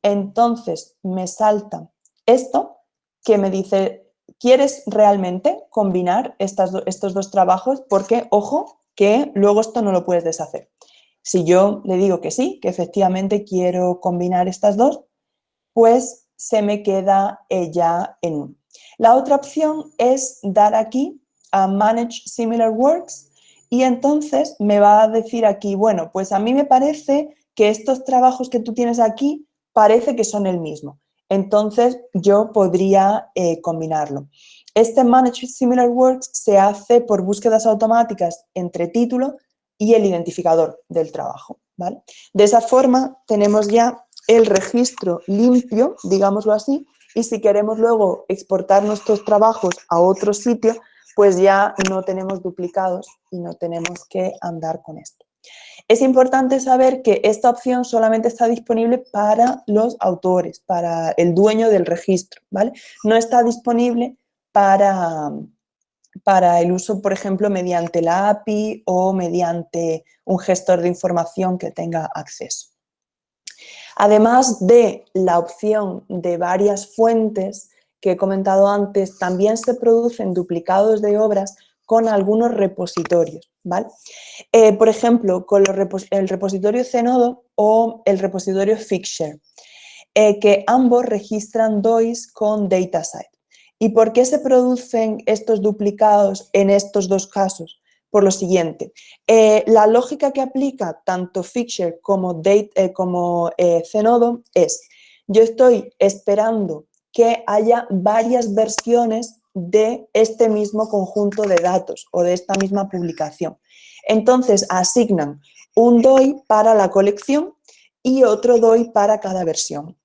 entonces me salta esto que me dice, ¿quieres realmente combinar estas estos dos trabajos? Porque, ojo, que luego esto no lo puedes deshacer. Si yo le digo que sí, que efectivamente quiero combinar estas dos, pues se me queda ella en uno. La otra opción es dar aquí a Manage Similar Works y entonces me va a decir aquí, bueno, pues a mí me parece que estos trabajos que tú tienes aquí parece que son el mismo. Entonces yo podría eh, combinarlo. Este Manage Similar Works se hace por búsquedas automáticas entre título y el identificador del trabajo. ¿vale? De esa forma tenemos ya el registro limpio, digámoslo así, y si queremos luego exportar nuestros trabajos a otro sitio, pues ya no tenemos duplicados y no tenemos que andar con esto. Es importante saber que esta opción solamente está disponible para los autores, para el dueño del registro, ¿vale? No está disponible para, para el uso, por ejemplo, mediante la API o mediante un gestor de información que tenga acceso. Además de la opción de varias fuentes que he comentado antes, también se producen duplicados de obras con algunos repositorios. ¿vale? Eh, por ejemplo, con el repositorio Zenodo o el repositorio Fixture, eh, que ambos registran DOIs con DataSite. ¿Y por qué se producen estos duplicados en estos dos casos? Por lo siguiente, eh, la lógica que aplica tanto Fixture como, date, como Zenodo es, yo estoy esperando que haya varias versiones de este mismo conjunto de datos o de esta misma publicación. Entonces asignan un DOI para la colección y otro DOI para cada versión.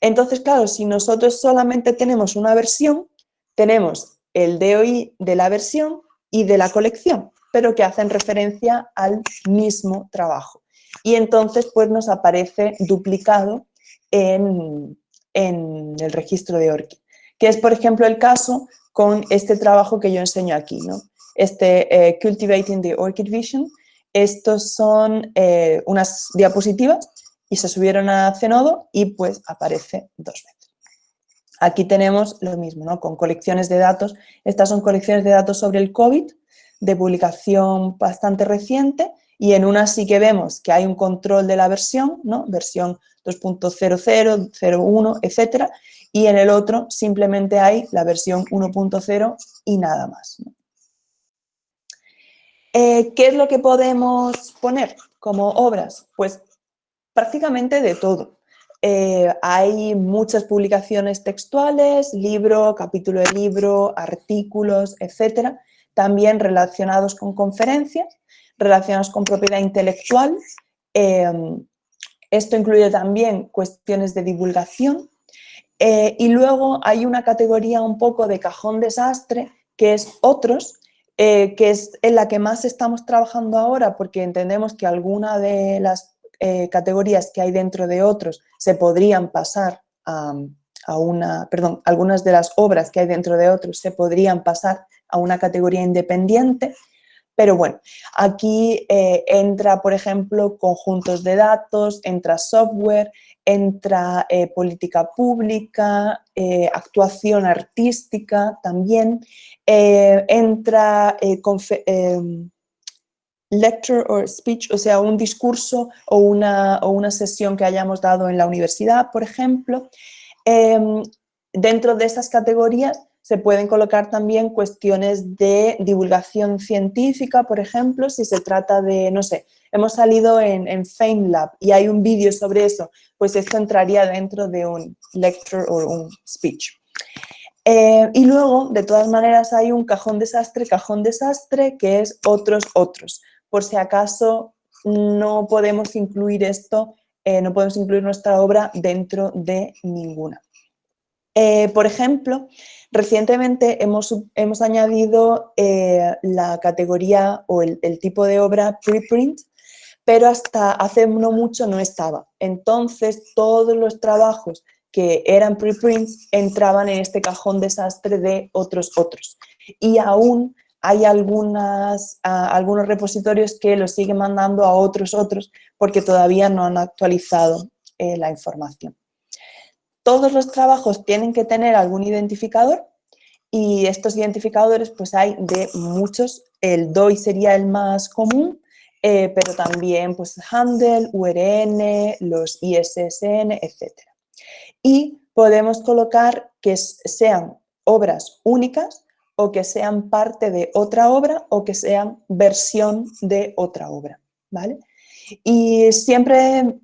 Entonces, claro, si nosotros solamente tenemos una versión, tenemos el DOI de la versión y de la colección, pero que hacen referencia al mismo trabajo. Y entonces, pues nos aparece duplicado en, en el registro de ORCID, que es, por ejemplo, el caso con este trabajo que yo enseño aquí, ¿no? Este eh, Cultivating the Orchid Vision. Estos son eh, unas diapositivas y se subieron a Zenodo y pues aparece dos veces. Aquí tenemos lo mismo, ¿no? Con colecciones de datos. Estas son colecciones de datos sobre el COVID, de publicación bastante reciente, y en una sí que vemos que hay un control de la versión, ¿no? versión 2.00, 01, etcétera, y en el otro simplemente hay la versión 1.0 y nada más. Eh, ¿Qué es lo que podemos poner como obras? Pues prácticamente de todo. Eh, hay muchas publicaciones textuales, libro, capítulo de libro, artículos, etcétera, también relacionados con conferencias, relacionados con propiedad intelectual. Eh, esto incluye también cuestiones de divulgación, eh, y luego hay una categoría un poco de cajón desastre, que es otros, eh, que es en la que más estamos trabajando ahora porque entendemos que alguna de las eh, categorías que hay dentro de otros se podrían pasar a, a, una, perdón, algunas de las obras que hay dentro de otros se podrían pasar a una categoría independiente, pero bueno, aquí entra, por ejemplo, conjuntos de datos, entra software, entra eh, política pública, eh, actuación artística también, eh, entra lecture or speech, o sea, un discurso o una, o una, sesión que hayamos dado en la universidad, por ejemplo. Em, dentro de esas categorías se pueden colocar también cuestiones de divulgación científica, por ejemplo, si se trata de, no sé, hemos salido en, en FameLab y hay un vídeo sobre eso, pues esto entraría dentro de un lecture o un speech. Eh, y luego, de todas maneras, hay un cajón desastre, cajón desastre, que es otros, otros. Por si acaso no podemos incluir esto, eh, no podemos incluir nuestra obra dentro de ninguna. Eh, por ejemplo, recientemente hemos, hemos añadido la categoría o el, tipo de obra preprint pero hasta hace no mucho no estaba. Entonces, todos los trabajos que eran preprints entraban en este cajón desastre de otros otros. Y aún hay algunos repositorios que los siguen mandando a otros otros porque todavía no han actualizado eh, la información. Todos los trabajos tienen que tener algún identificador y estos identificadores pues hay de muchos. El DOI sería el más común, eh, pero también pues handle, URN, los ISSN, etc. Y podemos colocar que sean obras únicas o que sean parte de otra obra o que sean versión de otra obra, ¿vale? Y siempre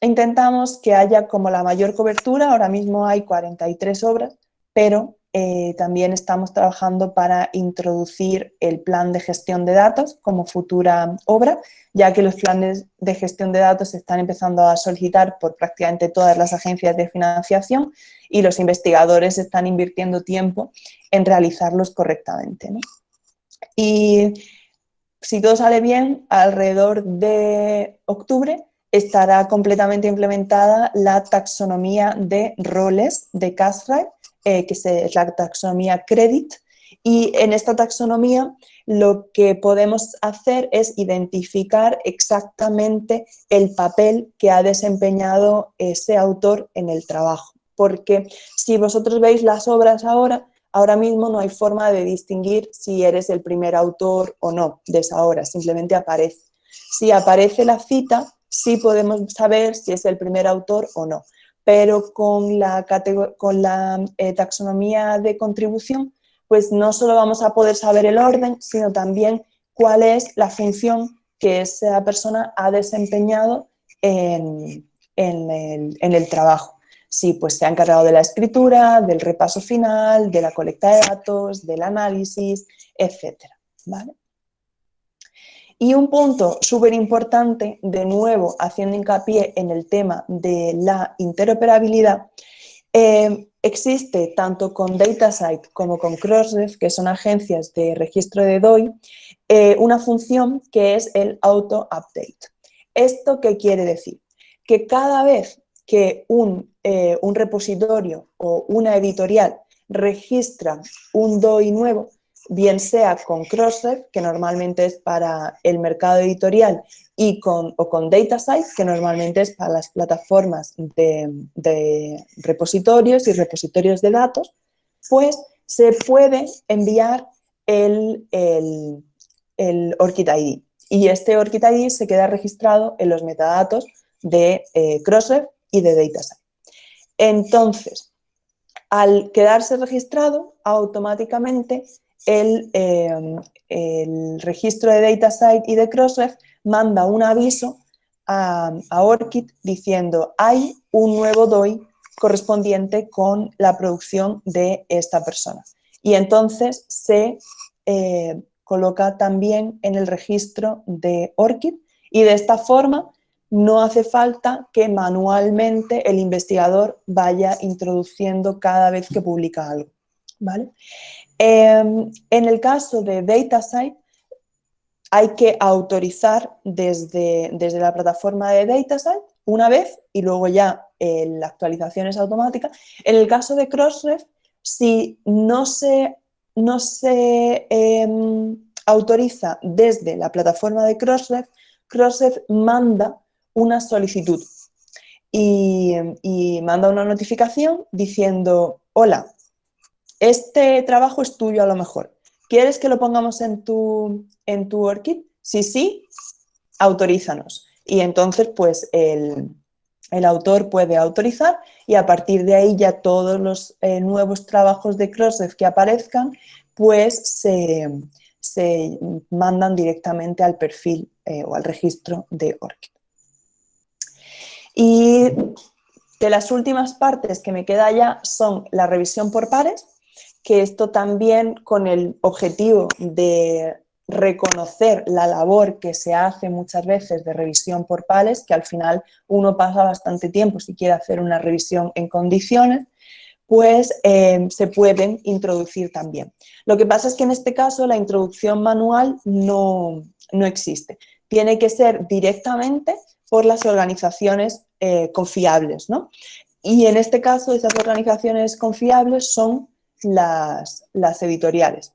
intentamos que haya como la mayor cobertura, ahora mismo hay 43 obras, pero eh, también estamos trabajando para introducir el plan de gestión de datos como futura obra, ya que los planes de gestión de datos se están empezando a solicitar por prácticamente todas las agencias de financiación y los investigadores están invirtiendo tiempo en realizarlos correctamente. Y si todo sale bien, alrededor de octubre estará completamente implementada la taxonomía de roles de CASRAE, eh, que es la taxonomía Credit, y en esta taxonomía lo que podemos hacer es identificar exactamente el papel que ha desempeñado ese autor en el trabajo. Porque si vosotros veis las obras ahora, ahora mismo no hay forma de distinguir si eres el primer autor o no de esa obra, simplemente aparece. Si aparece la cita, sí podemos saber si es el primer autor o no, pero con la, eh, taxonomía de contribución, pues no solo vamos a poder saber el orden, sino también cuál es la función que esa persona ha desempeñado en, el, trabajo si pues, se ha encargado de la escritura, del repaso final, de la colecta de datos, del análisis, etc. ¿vale? Y un punto súper importante, de nuevo haciendo hincapié en el tema de la interoperabilidad, eh, existe tanto con DataSite como con Crossref, que son agencias de registro de DOI, eh, una función que es el auto-update. ¿Esto qué quiere decir? Que cada vez que un, eh, un repositorio o una editorial registra un DOI nuevo, bien sea con Crossref, que normalmente es para el mercado editorial, y con, o con DataSite, que normalmente es para las plataformas de, repositorios y repositorios de datos, pues se puede enviar el, el, el ID. Y este ORCID ID se queda registrado en los metadatos de eh, Crossref y de DataSite. Entonces, al quedarse registrado, automáticamente Em, el, registro de DataSite y de Crossref manda un aviso a, ORCID diciendo hay un nuevo DOI correspondiente con la producción de esta persona. Y entonces se eh, coloca también en el registro de ORCID y de esta forma no hace falta que manualmente el investigador vaya introduciendo cada vez que publica algo. ¿vale? Em, en el caso de DataSite, hay que autorizar desde, desde la plataforma de DataSite una vez y luego ya eh, la actualización es automática. En el caso de Crossref, si no se, no se em, autoriza desde la plataforma de Crossref, Crossref manda una solicitud y, y manda una notificación diciendo, hola, este trabajo es tuyo a lo mejor. ¿Quieres que lo pongamos en tu, en tu ORCID? Si sí, autorízanos. Y entonces, pues, el, autor puede autorizar y a partir de ahí ya todos los eh, nuevos trabajos de Crossref que aparezcan, pues se, mandan directamente al perfil eh, o al registro de ORCID. Y de las últimas partes que me queda ya son la revisión por pares, que esto también con el objetivo de reconocer la labor que se hace muchas veces de revisión por pares, que al final uno pasa bastante tiempo si quiere hacer una revisión en condiciones, pues eh, se pueden introducir también. Lo que pasa es que en este caso la introducción manual no, existe. Tiene que ser directamente por las organizaciones eh, confiables. ¿no? Y en este caso esas organizaciones confiables son las, editoriales.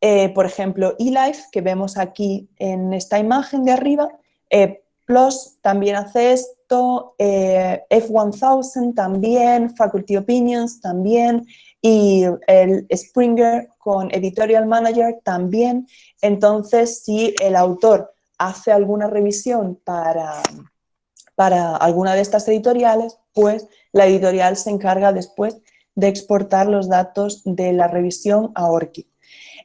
Eh, por ejemplo, eLife, que vemos aquí en esta imagen de arriba, eh, PLOS también hace esto, eh, F1000 también, Faculty Opinions también, y el Springer con Editorial Manager también. Entonces, si el autor hace alguna revisión para, para alguna de estas editoriales, pues la editorial se encarga después de exportar los datos de la revisión a ORCID.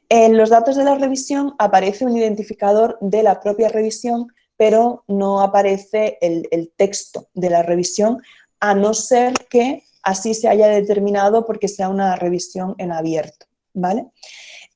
En los datos de la revisión aparece un identificador de la propia revisión, pero no aparece el, texto de la revisión, a no ser que así se haya determinado porque sea una revisión en abierto. ¿vale?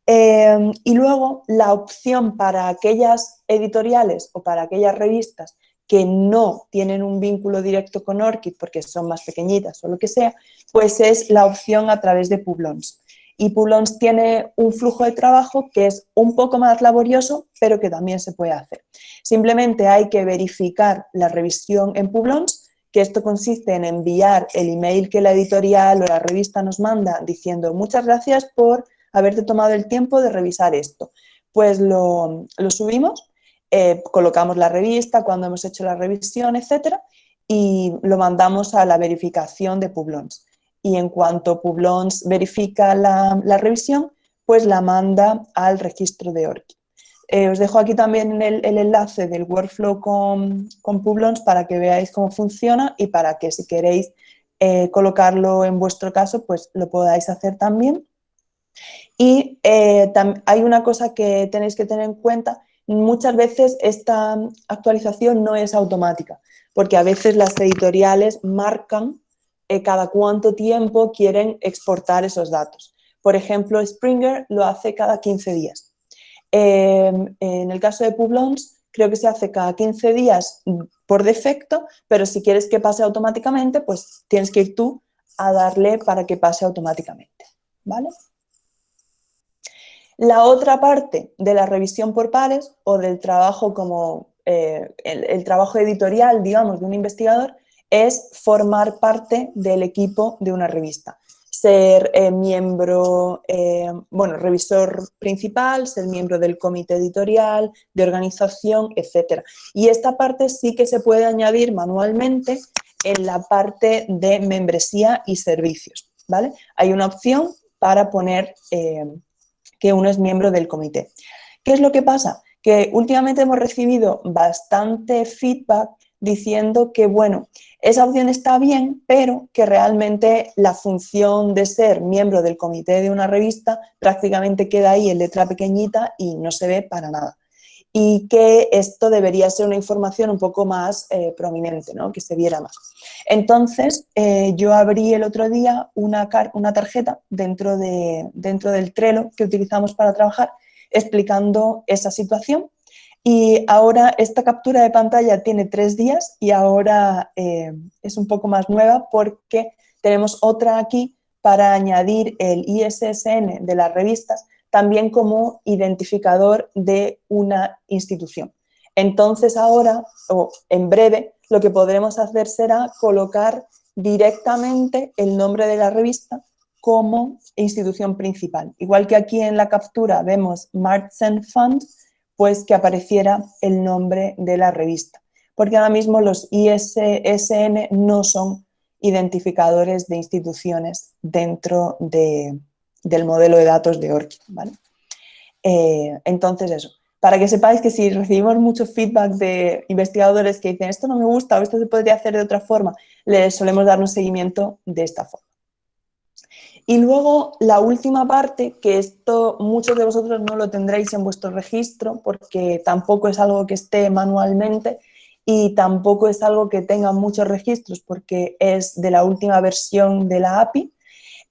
Eh, y luego la opción para aquellas editoriales o para aquellas revistas que no tienen un vínculo directo con ORCID porque son más pequeñitas o lo que sea, pues es la opción a través de Publons. Y Publons tiene un flujo de trabajo que es un poco más laborioso, pero que también se puede hacer. Simplemente hay que verificar la revisión en Publons, que esto consiste en enviar el email que la editorial o la revista nos manda diciendo muchas gracias por haberte tomado el tiempo de revisar esto. Pues lo, subimos, eh, colocamos la revista, cuando hemos hecho la revisión, etcétera, y lo mandamos a la verificación de Publons y en cuanto Publons verifica la, revisión, pues la manda al registro de ORCID. Eh, os dejo aquí también el, enlace del workflow con, con, Publons para que veáis cómo funciona y para que si queréis eh, colocarlo en vuestro caso, pues lo podáis hacer también. Y eh, hay una cosa que tenéis que tener en cuenta, muchas veces esta actualización no es automática, porque a veces las editoriales marcan eh, cada cuánto tiempo quieren exportar esos datos. Por ejemplo, Springer lo hace cada 15 días. Em, en el caso de Publons, creo que se hace cada 15 días por defecto, pero si quieres que pase automáticamente, pues tienes que ir tú a darle para que pase automáticamente. ¿vale? La otra parte de la revisión por pares o del trabajo como eh, el, trabajo editorial, digamos, de un investigador, es formar parte del equipo de una revista. Ser eh, miembro, eh, bueno, revisor principal, ser miembro del comité editorial, de organización, etc. Y esta parte sí que se puede añadir manualmente en la parte de membresía y servicios, ¿vale? Hay una opción para poner que uno es miembro del comité. ¿Qué es lo que pasa? Que últimamente hemos recibido bastante feedback diciendo que, bueno, esa opción está bien, pero que realmente la función de ser miembro del comité de una revista prácticamente queda ahí en letra pequeñita y no se ve para nada. Y que esto debería ser una información un poco más eh, prominente, ¿no? que se viera más. Entonces, eh, yo abrí el otro día una, una tarjeta dentro, de, dentro del Trello que utilizamos para trabajar explicando esa situación y ahora esta captura de pantalla tiene tres días y ahora eh, es un poco más nueva porque tenemos otra aquí para añadir el ISSN de las revistas también como identificador de una institución. Entonces ahora, o en breve, lo que podremos hacer será colocar directamente el nombre de la revista como institución principal. Igual que aquí en la captura vemos Martzen Fund, pues que apareciera el nombre de la revista. Porque ahora mismo los ISSN no son identificadores de instituciones dentro del modelo de datos de ORCID. Eh, entonces eso, para que sepáis que si recibimos mucho feedback de investigadores que dicen esto no me gusta o esto se podría hacer de otra forma, les solemos dar un seguimiento de esta forma. Y luego la última parte, que esto muchos de vosotros no lo tendréis en vuestro registro porque tampoco es algo que esté manualmente y tampoco es algo que tenga muchos registros porque es de la última versión de la API,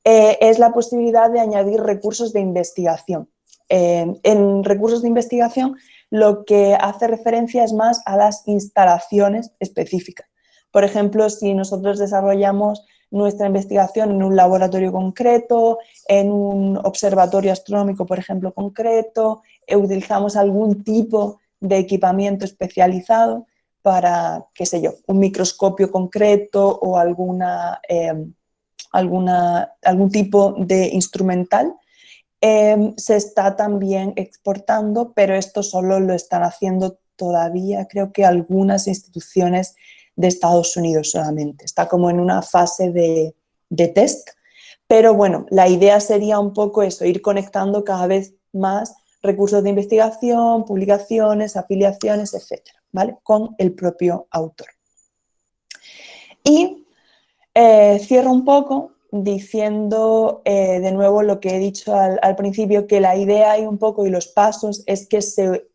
eh, es la posibilidad de añadir recursos de investigación. Eh, en recursos de investigación lo que hace referencia es más a las instalaciones específicas. Por ejemplo, si nosotros desarrollamos nuestra investigación en un laboratorio concreto, en un observatorio astronómico, por ejemplo, concreto, e utilizamos algún tipo de equipamiento especializado para, qué sé yo, un microscopio concreto o alguna, alguna, algún tipo de instrumental, em, se está también exportando, pero esto solo lo están haciendo todavía, creo que algunas instituciones de Estados Unidos solamente. Está como en una fase de, test, pero bueno, la idea sería un poco eso, ir conectando cada vez más recursos de investigación, publicaciones, afiliaciones, etcétera, ¿vale? Con el propio autor. Y eh, cierro un poco diciendo eh, de nuevo lo que he dicho al, principio, que la idea y un poco y los pasos es que se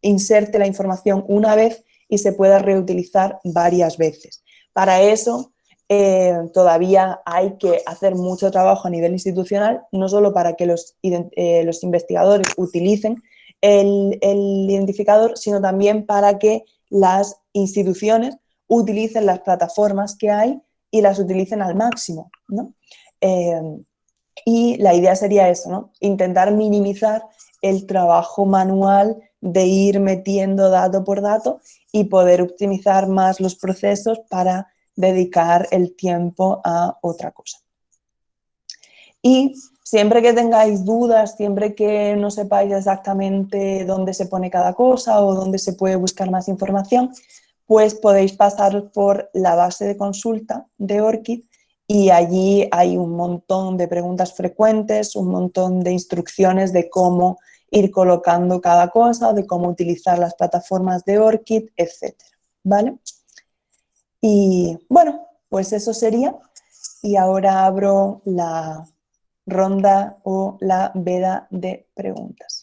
inserte la información una vez y se pueda reutilizar varias veces. Para eso eh, todavía hay que hacer mucho trabajo a nivel institucional, no solo para que los investigadores utilicen el, identificador, sino también para que las instituciones utilicen las plataformas que hay y las utilicen al máximo. Eh, Y la idea sería eso, ¿no? Intentar minimizar el trabajo manual de ir metiendo dato por dato y poder optimizar más los procesos para dedicar el tiempo a otra cosa. Y siempre que tengáis dudas, siempre que no sepáis exactamente dónde se pone cada cosa o dónde se puede buscar más información, pues podéis pasar por la base de consulta de ORCID y allí hay un montón de preguntas frecuentes, un montón de instrucciones de cómo ir colocando cada cosa, de cómo utilizar las plataformas de ORCID, etc. ¿Vale? Y bueno, pues eso sería. Y ahora abro la ronda o la veda de preguntas.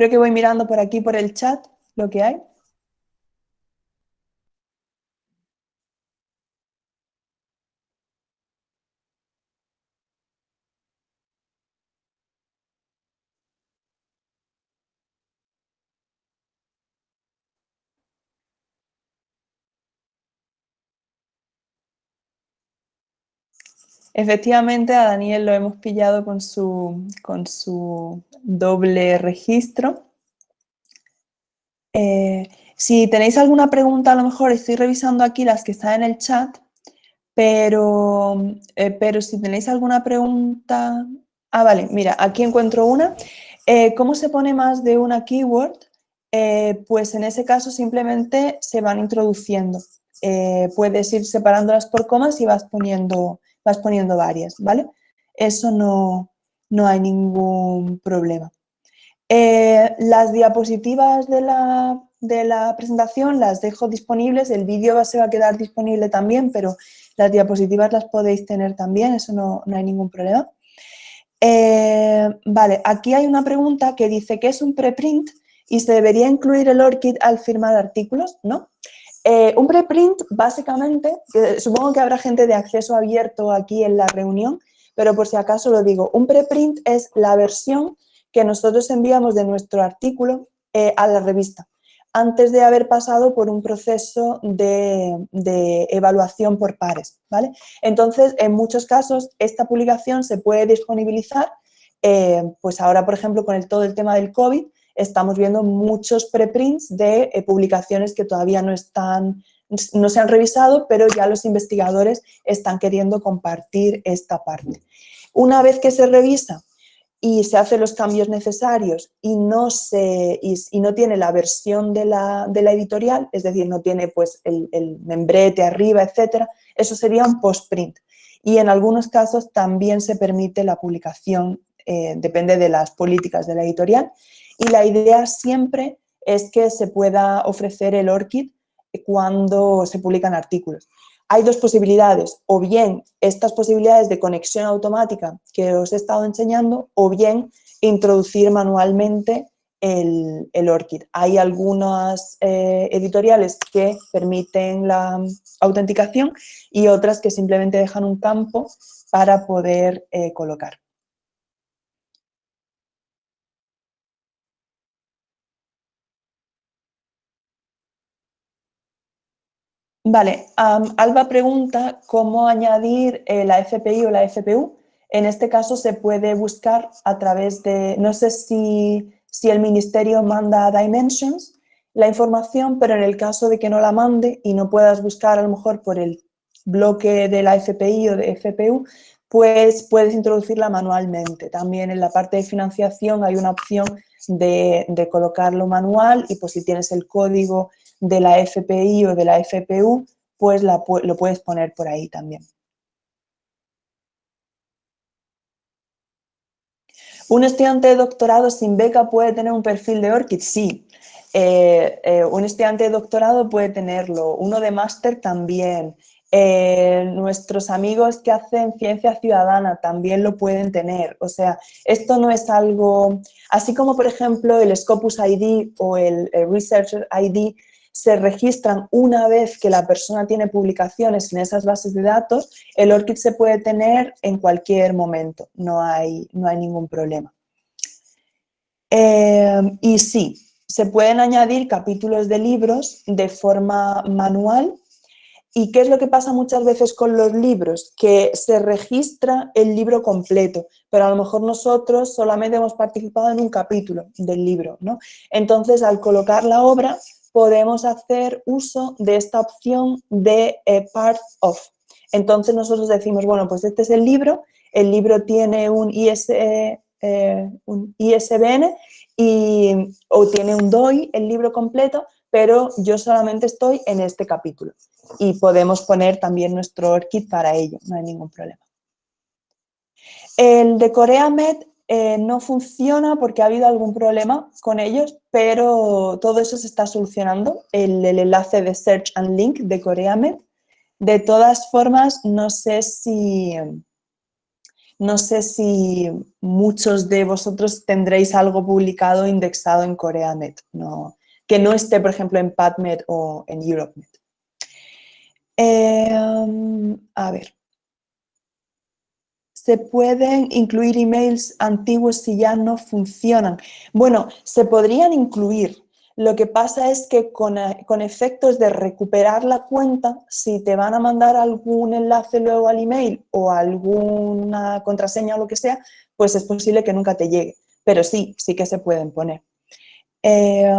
Creo que voy mirando por aquí, por el chat, lo que hay. Efectivamente, a Daniel lo hemos pillado con su, con su doble registro. Eh, si tenéis alguna pregunta, a lo mejor estoy revisando aquí las que están en el chat, pero, eh, pero si tenéis alguna pregunta... Ah, vale, mira, aquí encuentro una. Eh, ¿Cómo se pone más de una keyword? pues en ese caso simplemente se van introduciendo. puedes ir separándolas por comas y vas poniendo vas poniendo varias, ¿vale? Eso no, hay ningún problema. Eh, las diapositivas de la, presentación las dejo disponibles, el vídeo se va a quedar disponible también, pero las diapositivas las podéis tener también, eso no, hay ningún problema. Eh, vale, aquí hay una pregunta que dice ¿qué es un preprint y se debería incluir el ORCID al firmar artículos? ¿No? Eh, un preprint, básicamente, supongo que habrá gente de acceso abierto aquí en la reunión, pero por si acaso lo digo, un preprint es la versión que nosotros enviamos de nuestro artículo eh, a la revista, antes de haber pasado por un proceso de, evaluación por pares. ¿vale? Entonces, en muchos casos, esta publicación se puede disponibilizar, eh, pues ahora, por ejemplo, con el, todo el tema del COVID, estamos viendo muchos preprints de eh, publicaciones que todavía no, están, no se han revisado, pero ya los investigadores están queriendo compartir esta parte. Una vez que se revisa y se hacen los cambios necesarios y no, se, y, no tiene la versión de la, editorial, es decir, no tiene pues el, membrete arriba, etcétera, eso sería un postprint. Y en algunos casos también se permite la publicación, eh, depende de las políticas de la editorial, y la idea siempre es que se pueda ofrecer el ORCID cuando se publican artículos. Hay dos posibilidades, o bien estas posibilidades de conexión automática que os he estado enseñando, o bien introducir manualmente el, ORCID. Hay algunas eh, editoriales que permiten la autenticación y otras que simplemente dejan un campo para poder eh, colocar. Vale, Alba pregunta cómo añadir eh, la FPI o la FPU. En este caso se puede buscar a través de, no sé si, si el ministerio manda Dimensions la información, pero en el caso de que no la mande y no puedas buscar a lo mejor por el bloque de la FPI o de FPU, pues puedes introducirla manualmente. También en la parte de financiación hay una opción de, de colocarlo manual y pues si tienes el código de la FPI o de la FPU, pues lo puedes poner por ahí también. ¿Un estudiante de doctorado sin beca puede tener un perfil de ORCID? Sí. Eh, eh, un estudiante de doctorado puede tenerlo, uno de máster también. Eh, nuestros amigos que hacen ciencia ciudadana también lo pueden tener. O sea, esto no es algo... Así como, por ejemplo, el Scopus ID o el, el Researcher ID se registran una vez que la persona tiene publicaciones en esas bases de datos, el ORCID se puede tener en cualquier momento, no hay, no hay ningún problema. Eh, y sí, se pueden añadir capítulos de libros de forma manual ¿Y qué es lo que pasa muchas veces con los libros? Que se registra el libro completo, pero a lo mejor nosotros solamente hemos participado en un capítulo del libro, ¿no? Entonces, al colocar la obra, podemos hacer uso de esta opción de eh, part of. Entonces, nosotros decimos, bueno, pues este es el libro, el libro tiene un, IS, eh, ISBN y, o tiene un DOI, el libro completo, pero yo solamente estoy en este capítulo y podemos poner también nuestro ORCID para ello, no hay ningún problema. El de CoreaMed eh, no funciona porque ha habido algún problema con ellos, pero todo eso se está solucionando, el, enlace de Search and Link de CoreaMed. De todas formas, no sé si, no sé si muchos de vosotros tendréis algo publicado indexado en CoreaMed, no, que no esté, por ejemplo, en PubMed o en EuropeMed. Em, a ver. ¿Se pueden incluir emails antiguos si ya no funcionan? Bueno, se podrían incluir. Lo que pasa es que con, eh, con, efectos de recuperar la cuenta, si te van a mandar algún enlace luego al email o alguna contraseña o lo que sea, pues es posible que nunca te llegue. Pero sí, sí que se pueden poner. Eh,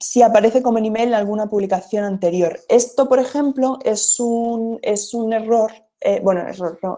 si aparece como en email en alguna publicación anterior. Esto, por ejemplo, es un, es un error, eh, bueno,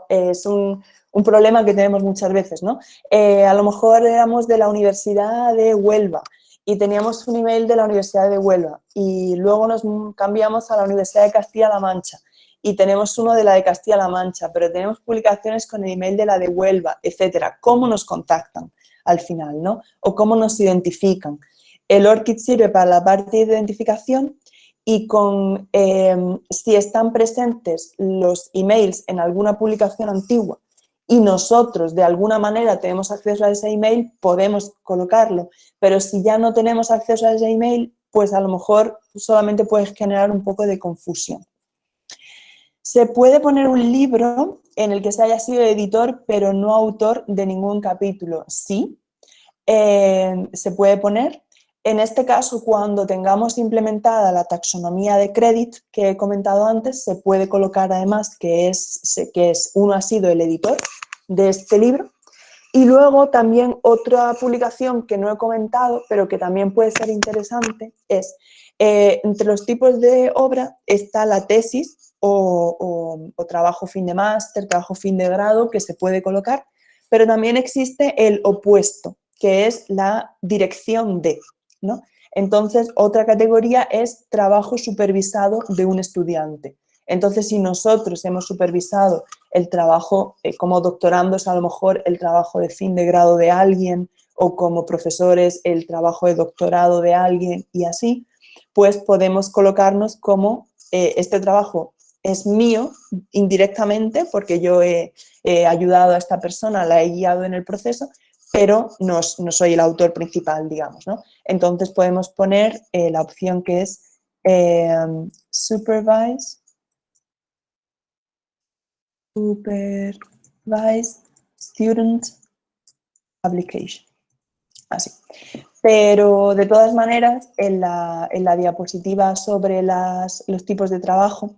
es un, problema que tenemos muchas veces, ¿no? Eh, a lo mejor éramos de la Universidad de Huelva y teníamos un email de la Universidad de Huelva y luego nos cambiamos a la Universidad de Castilla-La Mancha y tenemos uno de la de Castilla-La Mancha, pero tenemos publicaciones con el email de la de Huelva, etcétera. ¿Cómo nos contactan al final, no? O cómo nos identifican. El ORCID sirve para la parte de identificación y con, em, si están presentes los emails en alguna publicación antigua y nosotros de alguna manera tenemos acceso a ese email, podemos colocarlo. Pero si ya no tenemos acceso a ese email, pues a lo mejor solamente puede generar un poco de confusión. Se puede poner un libro en el que se haya sido editor, pero no autor de ningún capítulo. Sí, em, se puede poner, en este caso, cuando tengamos implementada la taxonomía de credit que he comentado antes, se puede colocar además que, es, que es, uno ha sido el editor de este libro. Y luego también otra publicación que no he comentado, pero que también puede ser interesante, es eh, entre los tipos de obra está la tesis o, o trabajo fin de máster, trabajo fin de grado que se puede colocar, pero también existe el opuesto, que es la dirección de, entonces, otra categoría es trabajo supervisado de un estudiante. Entonces, si nosotros hemos supervisado el trabajo eh, como doctorandos, a lo mejor el trabajo de fin de grado de alguien, o como profesores el trabajo de doctorado de alguien y así, pues podemos colocarnos como eh, este trabajo es mío indirectamente porque yo he, ayudado a esta persona, la he guiado en el proceso, pero no, soy el autor principal, digamos, ¿no? Entonces podemos poner eh, la opción que es eh, supervise, supervise student application, así. Pero de todas maneras, en la, diapositiva sobre los tipos de trabajo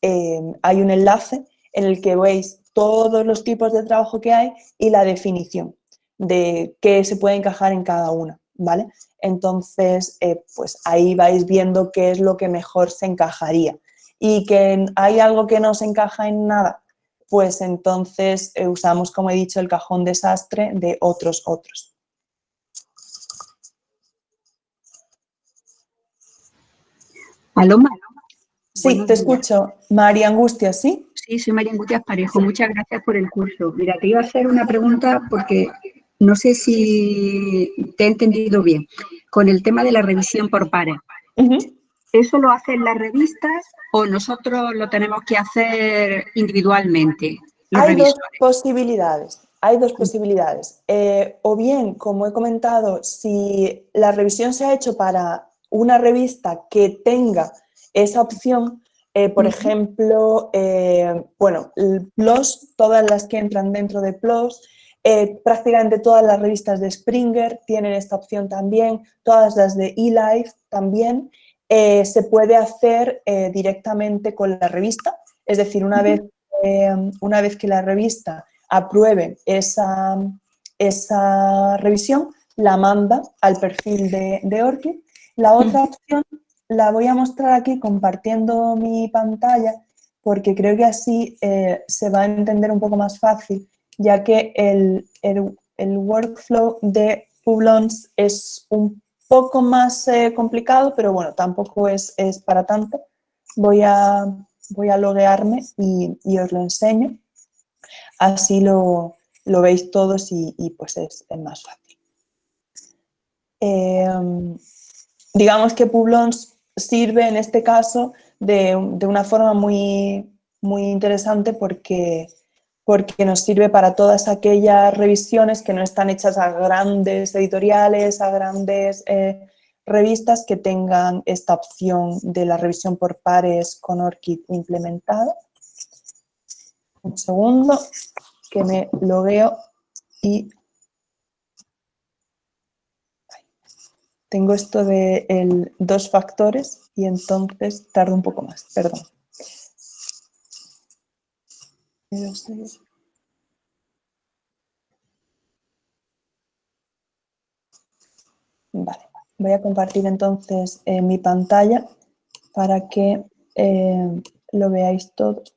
eh, hay un enlace en el que veis todos los tipos de trabajo que hay y la definición de qué se puede encajar en cada una, ¿vale? Entonces, eh, pues ahí vais viendo qué es lo que mejor se encajaría. Y que hay algo que no se encaja en nada, pues entonces eh, usamos, como he dicho, el cajón desastre de otros otros. Paloma. Sí, te escucho. María Angustia, ¿sí? Sí, soy María Angustia Parejo. Muchas gracias por el curso. Mira, te iba a hacer una pregunta porque no sé si te he entendido bien, con el tema de la revisión por pares. ¿Eso lo hacen las revistas o nosotros lo tenemos que hacer individualmente? Hay dos posibilidades. Hay dos posibilidades. Eh, o bien, como he comentado, si la revisión se ha hecho para una revista que tenga esa opción, eh, por ejemplo, eh, bueno, PLOS, todas las que entran dentro de PLOS, eh, prácticamente todas las revistas de Springer tienen esta opción también, todas las de eLife también, se puede hacer directamente con la revista, es decir, una, vez, una vez que la revista apruebe esa, esa revisión, la manda al perfil de, de ORCID. La otra opción la voy a mostrar aquí compartiendo mi pantalla porque creo que así eh, se va a entender un poco más fácil, ya que el, workflow de Publons es un poco más eh, complicado, pero bueno, tampoco es, es, para tanto. Voy a, voy a loguearme y, os lo enseño. Así lo, veis todos y, pues es, más fácil. Em, digamos que Publons sirve en este caso de, una forma muy, muy interesante porque, porque nos sirve para todas aquellas revisiones que no están hechas a grandes editoriales, a grandes eh, revistas que tengan esta opción de la revisión por pares con ORCID implementada. Un segundo, que me logueo y tengo esto de el, dos factores y entonces tardo un poco más, perdón. Vale, voy a compartir entonces eh, mi pantalla para que eh, lo veáis todos.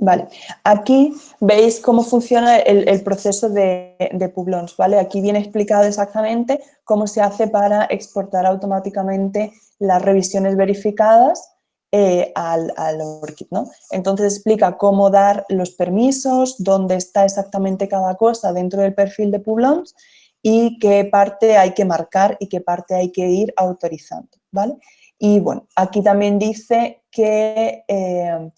Vale, aquí veis cómo funciona el, proceso de, Publons, ¿vale? Aquí viene explicado exactamente cómo se hace para exportar automáticamente las revisiones verificadas eh, al, al, ORCID, ¿no? Entonces explica cómo dar los permisos, dónde está exactamente cada cosa dentro del perfil de Publons y qué parte hay que marcar y qué parte hay que ir autorizando, ¿vale? Y bueno, aquí también dice que... Eh,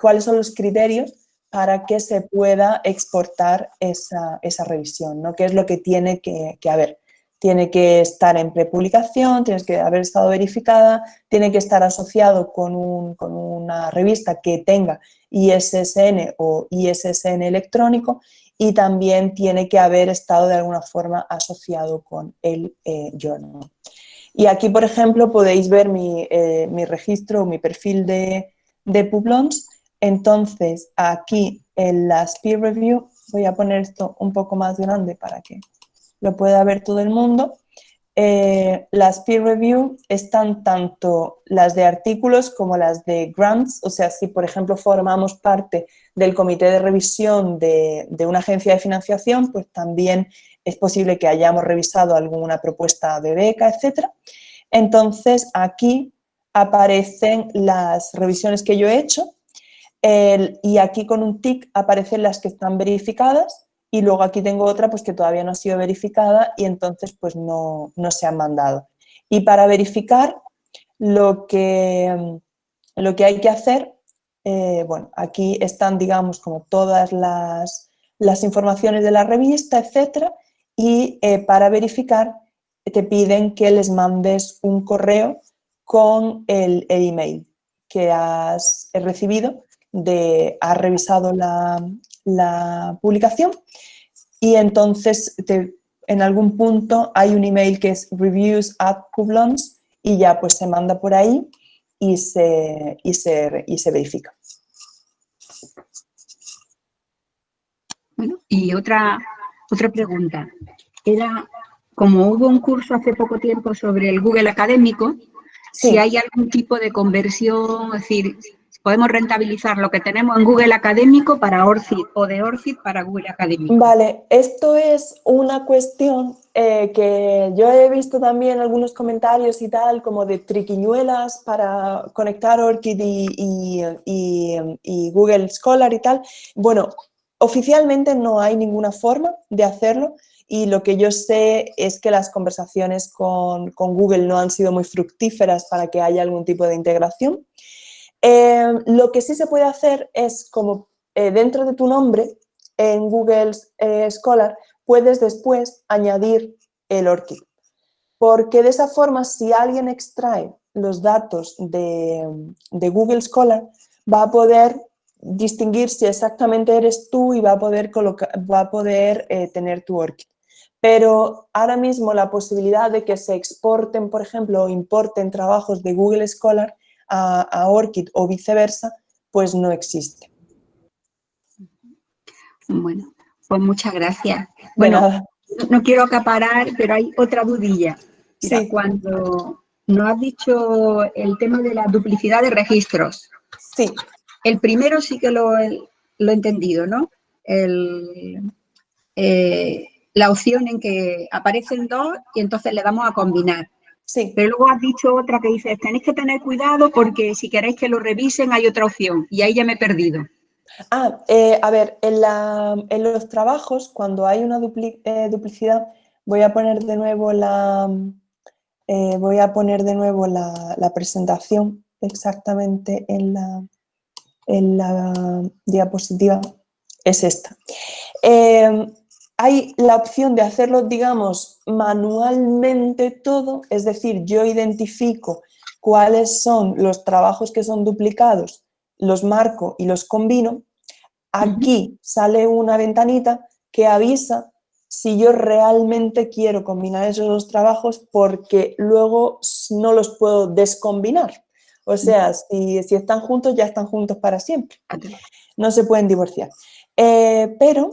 cuáles son los criterios para que se pueda exportar esa, revisión, ¿no? ¿Qué es lo que tiene que, haber? Tiene que estar en prepublicación, tiene que haber estado verificada, tiene que estar asociado con, una revista que tenga ISSN o ISSN electrónico y también tiene que haber estado de alguna forma asociado con el eh, journal. Y aquí, por ejemplo, podéis ver mi, eh, registro, mi perfil de, de Publons, entonces, aquí en las peer review, voy a poner esto un poco más grande para que lo pueda ver todo el mundo. Eh, las peer review están tanto las de artículos como las de grants, o sea, si por ejemplo formamos parte del comité de revisión de, de una agencia de financiación, pues también es posible que hayamos revisado alguna propuesta de beca, etcétera. Entonces, aquí aparecen las revisiones que yo he hecho y aquí con un tick aparecen las que están verificadas y luego aquí tengo otra pues que todavía no ha sido verificada y entonces pues no, se han mandado. Y para verificar lo que, lo que hay que hacer, eh, bueno, aquí están digamos como todas las, informaciones de la revista, etcétera, y eh, para verificar te piden que les mandes un correo con el, el email que has recibido de ha revisado la, publicación y entonces en algún punto hay un email que es reviews at Publons y ya pues se manda por ahí y se, y se, y se verifica. Bueno, y otra, otra pregunta. Era, como hubo un curso hace poco tiempo sobre el Google Académico, si hay algún tipo de conversión, es decir, podemos rentabilizar lo que tenemos en Google Académico para ORCID o de ORCID para Google Académico. Vale, esto es una cuestión eh, que yo he visto también algunos comentarios y tal, como de triquiñuelas para conectar ORCID y, Google Scholar y tal. Bueno, oficialmente no hay ninguna forma de hacerlo y lo que yo sé es que las conversaciones con, con Google no han sido muy fructíferas para que haya algún tipo de integración. Eh, lo que sí se puede hacer es como eh, dentro de tu nombre en Google eh, Scholar puedes después añadir el ORCID. Porque de esa forma, si alguien extrae los datos de, Google Scholar, va a poder distinguir si exactamente eres tú y va a poder, va a poder eh, tener tu ORCID. Pero ahora mismo la posibilidad de que se exporten, por ejemplo, o importen trabajos de Google Scholar a, a ORCID o viceversa, pues no existe. Bueno, pues muchas gracias. Bueno, no quiero acaparar, pero hay otra dudilla. sí. Cuando nos has dicho el tema de la duplicidad de registros. Sí. El primero sí que lo, he entendido, ¿no? Eh, la opción en que aparecen dos y entonces le damos a combinar. Sí. Pero luego has dicho otra que dice, tenéis que tener cuidado porque si queréis que lo revisen hay otra opción. Y ahí ya me he perdido. Ah, eh, a ver, en, los trabajos, cuando hay una eh, duplicidad, voy a poner de nuevo la, eh, voy a poner de nuevo la, presentación exactamente en la, en la diapositiva, es esta. Hay la opción de hacerlo, digamos, manualmente todo, es decir, yo identifico cuáles son los trabajos que son duplicados los marco y los combino, aquí sale una ventanita que avisa si yo realmente quiero combinar esos dos trabajos porque luego no los puedo descombinar. O sea, si, están juntos, ya están juntos para siempre. No se pueden divorciar. Eh, pero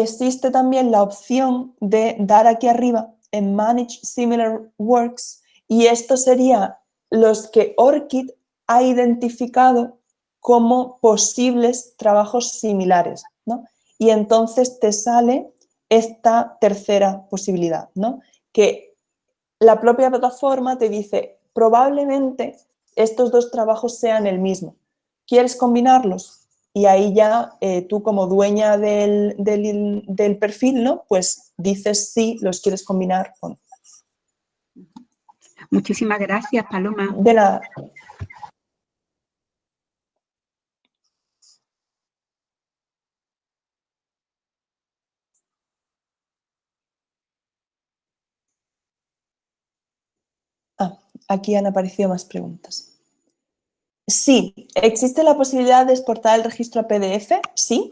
existe también la opción de dar aquí arriba en Manage Similar Works y esto sería los que ORCID ha identificado como posibles trabajos similares, ¿no? Y entonces te sale esta tercera posibilidad, ¿no? Que la propia plataforma te dice, probablemente estos dos trabajos sean el mismo. ¿Quieres combinarlos? Y ahí ya eh, tú como dueña del, del, perfil, ¿no? Pues dices si los quieres combinar o no. Muchísimas gracias, Paloma. De nada. aquí han aparecido más preguntas. Sí, ¿existe la posibilidad de exportar el registro a PDF? Sí.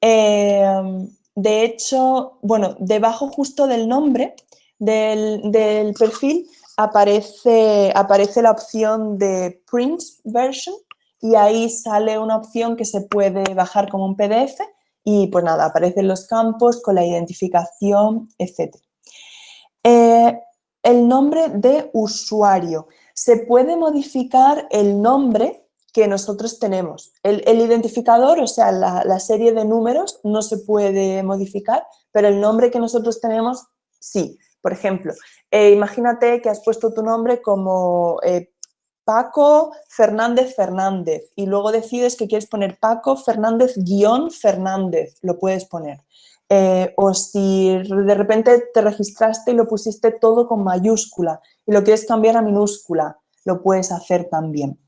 Em, de hecho, bueno, debajo justo del nombre del, perfil aparece, aparece la opción de Print Version y ahí sale una opción que se puede bajar como un PDF y pues nada, aparecen los campos con la identificación, etc el nombre de usuario. Se puede modificar el nombre que nosotros tenemos. El, identificador, o sea, la, serie de números no se puede modificar, pero el nombre que nosotros tenemos, sí. Por ejemplo, eh, imagínate que has puesto tu nombre como eh, Paco Fernández Fernández y luego decides que quieres poner Paco Fernández guion Fernández, lo puedes poner. Eh, o si de repente te registraste y lo pusiste todo con mayúscula y lo quieres cambiar a minúscula, lo puedes hacer también.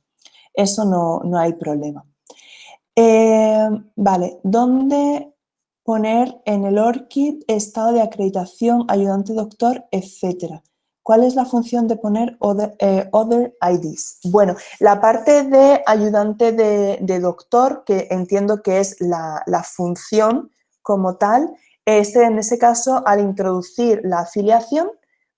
Eso no, hay problema. Eh, vale, ¿dónde poner en el ORCID estado de acreditación, ayudante doctor, etcétera? ¿Cuál es la función de poner other, eh, IDs? Bueno, la parte de ayudante de, doctor, que entiendo que es la función como tal, este, en ese caso, al introducir la afiliación,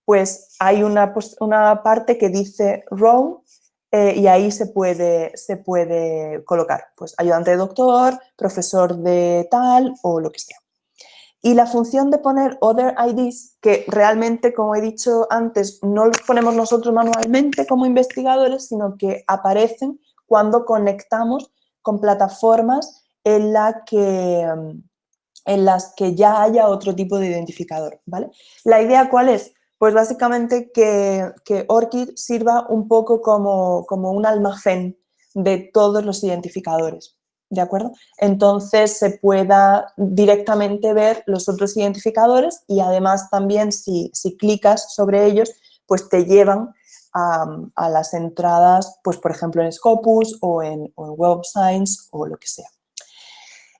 pues hay una, una parte que dice row eh, y ahí se puede, se puede colocar, pues ayudante de doctor, profesor de tal o lo que sea. Y la función de poner other IDs, que realmente, como he dicho antes, no los ponemos nosotros manualmente como investigadores, sino que aparecen cuando conectamos con plataformas en la que, en las que ya haya otro tipo de identificador, ¿vale? La idea, ¿cuál es? Pues básicamente que, que ORCID sirva un poco como, como un almacén de todos los identificadores, ¿de acuerdo? Entonces se pueda directamente ver los otros identificadores y además también si, si clicas sobre ellos, pues te llevan a, las entradas, pues por ejemplo en Scopus o en, o en Web Science o lo que sea.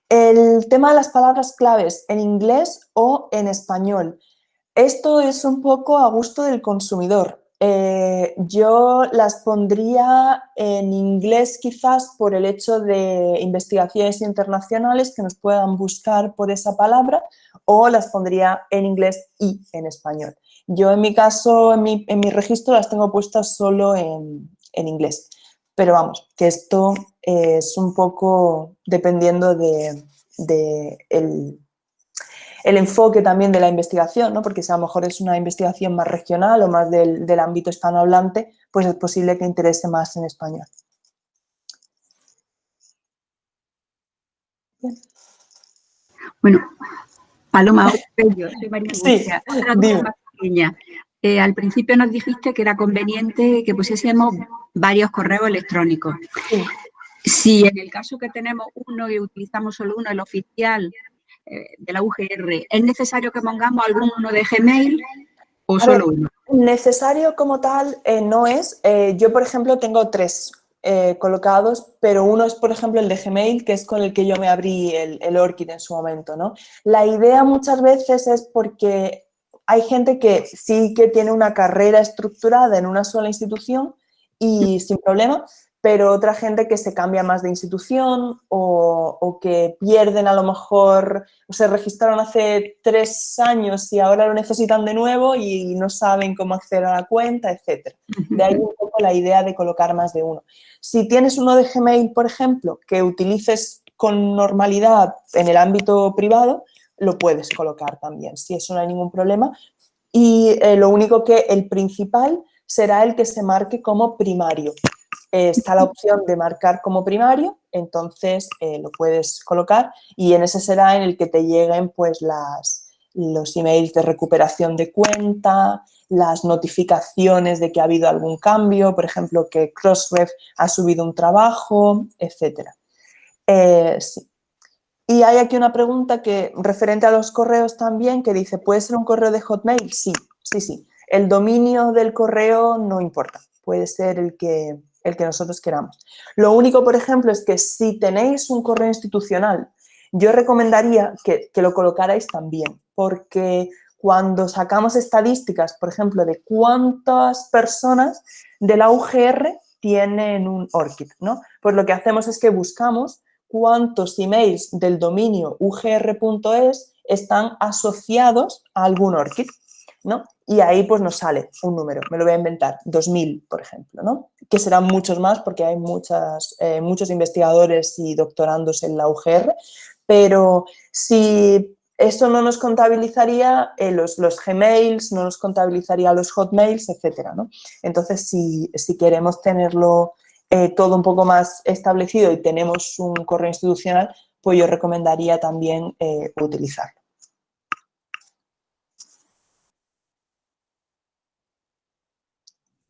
El tema de las palabras claves en inglés o en español. Esto es un poco a gusto del consumidor. Eh, yo las pondría en inglés quizás por el hecho de investigaciones internacionales que nos puedan buscar por esa palabra o las pondría en inglés y en español. Yo en mi caso, en mi, registro las tengo puestas solo en, inglés, pero vamos, que esto es un poco dependiendo de, el, el enfoque también de la investigación, ¿no? porque si a lo mejor es una investigación más regional o más del, ámbito hispanohablante, pues es posible que interese más en español. Bueno, Paloma, yo soy María sí, otra pequeña. Eh, al principio nos dijiste que era conveniente que pusiésemos varios correos electrónicos. Si en el caso que tenemos uno y utilizamos solo uno, el oficial, eh, de la UGR, ¿es necesario que pongamos alguno de Gmail o solo uno? Necesario como tal eh, no es. Yo, por ejemplo, tengo tres colocados, pero uno es, por ejemplo, el de Gmail, que es con el que yo me abrí el, el Orchid en su momento. ¿no? La idea muchas veces es porque hay gente que sí que tiene una carrera estructurada en una sola institución y sin problema, pero otra gente que se cambia más de institución o, que pierden a lo mejor, o se registraron hace tres años y ahora lo necesitan de nuevo y no saben cómo acceder a la cuenta, etc. De ahí un poco la idea de colocar más de uno. Si tienes uno de Gmail, por ejemplo, que utilices con normalidad en el ámbito privado, lo puedes colocar también, si eso no hay ningún problema. Y eh, lo único que el principal será el que se marque como primario, está la opción de marcar como primario, entonces eh, lo puedes colocar y en ese será en el que te lleguen pues las, los emails de recuperación de cuenta, las notificaciones de que ha habido algún cambio, por ejemplo, que Crossref ha subido un trabajo, etc. Eh, y hay aquí una pregunta que referente a los correos también, que dice, ¿puede ser un correo de Hotmail? Sí, sí, sí. El dominio del correo no importa, puede ser el que, el que nosotros queramos. Lo único, por ejemplo, es que si tenéis un correo institucional, yo recomendaría que, lo colocarais también, porque cuando sacamos estadísticas, por ejemplo, de cuántas personas de la UGR tienen un ORCID, ¿no? Pues lo que hacemos es que buscamos cuántos emails del dominio ugr.es están asociados a algún ORCID, ¿no? y ahí pues nos sale un número, me lo voy a inventar, 2000, por ejemplo, ¿no? que serán muchos más porque hay muchas, eh, muchos investigadores y doctorandos en la UGR, pero si eso no nos contabilizaría eh, los, los, Gmails, no nos contabilizaría los Hotmails, etcétera, ¿no? Entonces, si, si queremos tenerlo eh, todo un poco más establecido y tenemos un correo institucional, pues yo recomendaría también utilizarlo.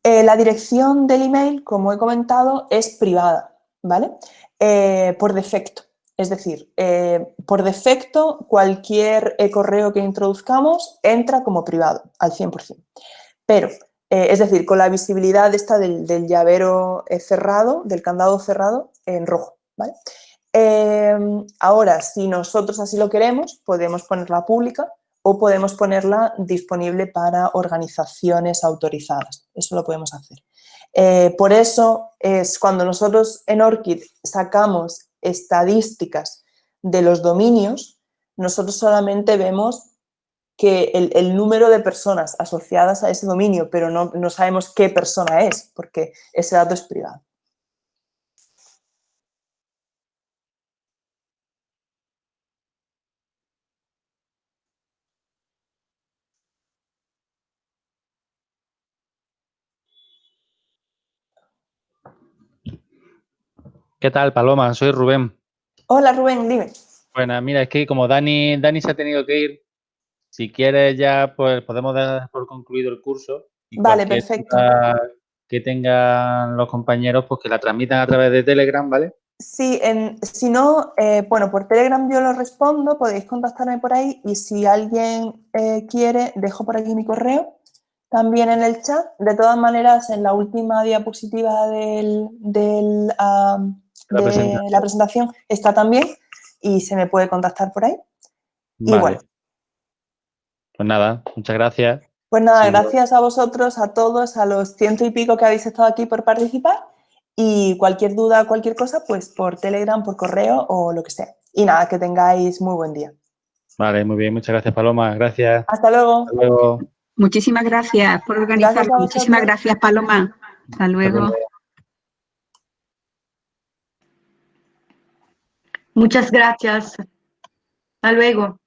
Eh, la dirección del email, como he comentado, es privada, ¿vale? Eh, por defecto. Es decir, eh, por defecto cualquier correo que introduzcamos entra como privado, al 100%. Pero, es decir, con la visibilidad esta del, llavero cerrado, del candado cerrado, en rojo, ¿vale? ahora, si nosotros así lo queremos, podemos ponerla pública o podemos ponerla disponible para organizaciones autorizadas. Eso lo podemos hacer. Eh, por eso es cuando nosotros en ORCID sacamos estadísticas de los dominios, nosotros solamente vemos que el, número de personas asociadas a ese dominio, pero no, no sabemos qué persona es, porque ese dato es privado. ¿Qué tal, Paloma? Soy Rubén. Hola, Rubén, dime. Bueno, mira, es que como Dani, Dani se ha tenido que ir, si quieres ya pues podemos dar por concluido el curso. vale, perfecto. Que tengan los compañeros, pues que la transmitan a través de Telegram, ¿vale? Sí, en, si no, eh, bueno, por Telegram yo lo respondo, podéis contactarme por ahí y si alguien eh, quiere, dejo por aquí mi correo también en el chat. De todas maneras, en la última diapositiva del, del la, presentación. está también y se me puede contactar por ahí. Vale. Pues nada, muchas gracias. Pues nada, gracias a vosotros, a todos, a los ciento y pico que habéis estado aquí por participar y cualquier duda, cualquier cosa, pues por Telegram, por correo o lo que sea. Y nada, que tengáis muy buen día. Vale, muy bien. Muchas gracias, Paloma. Gracias. Hasta luego. Hasta luego. Muchísimas gracias por organizar. Muchísimas gracias, Paloma. Hasta luego. Muchas gracias. Hasta luego.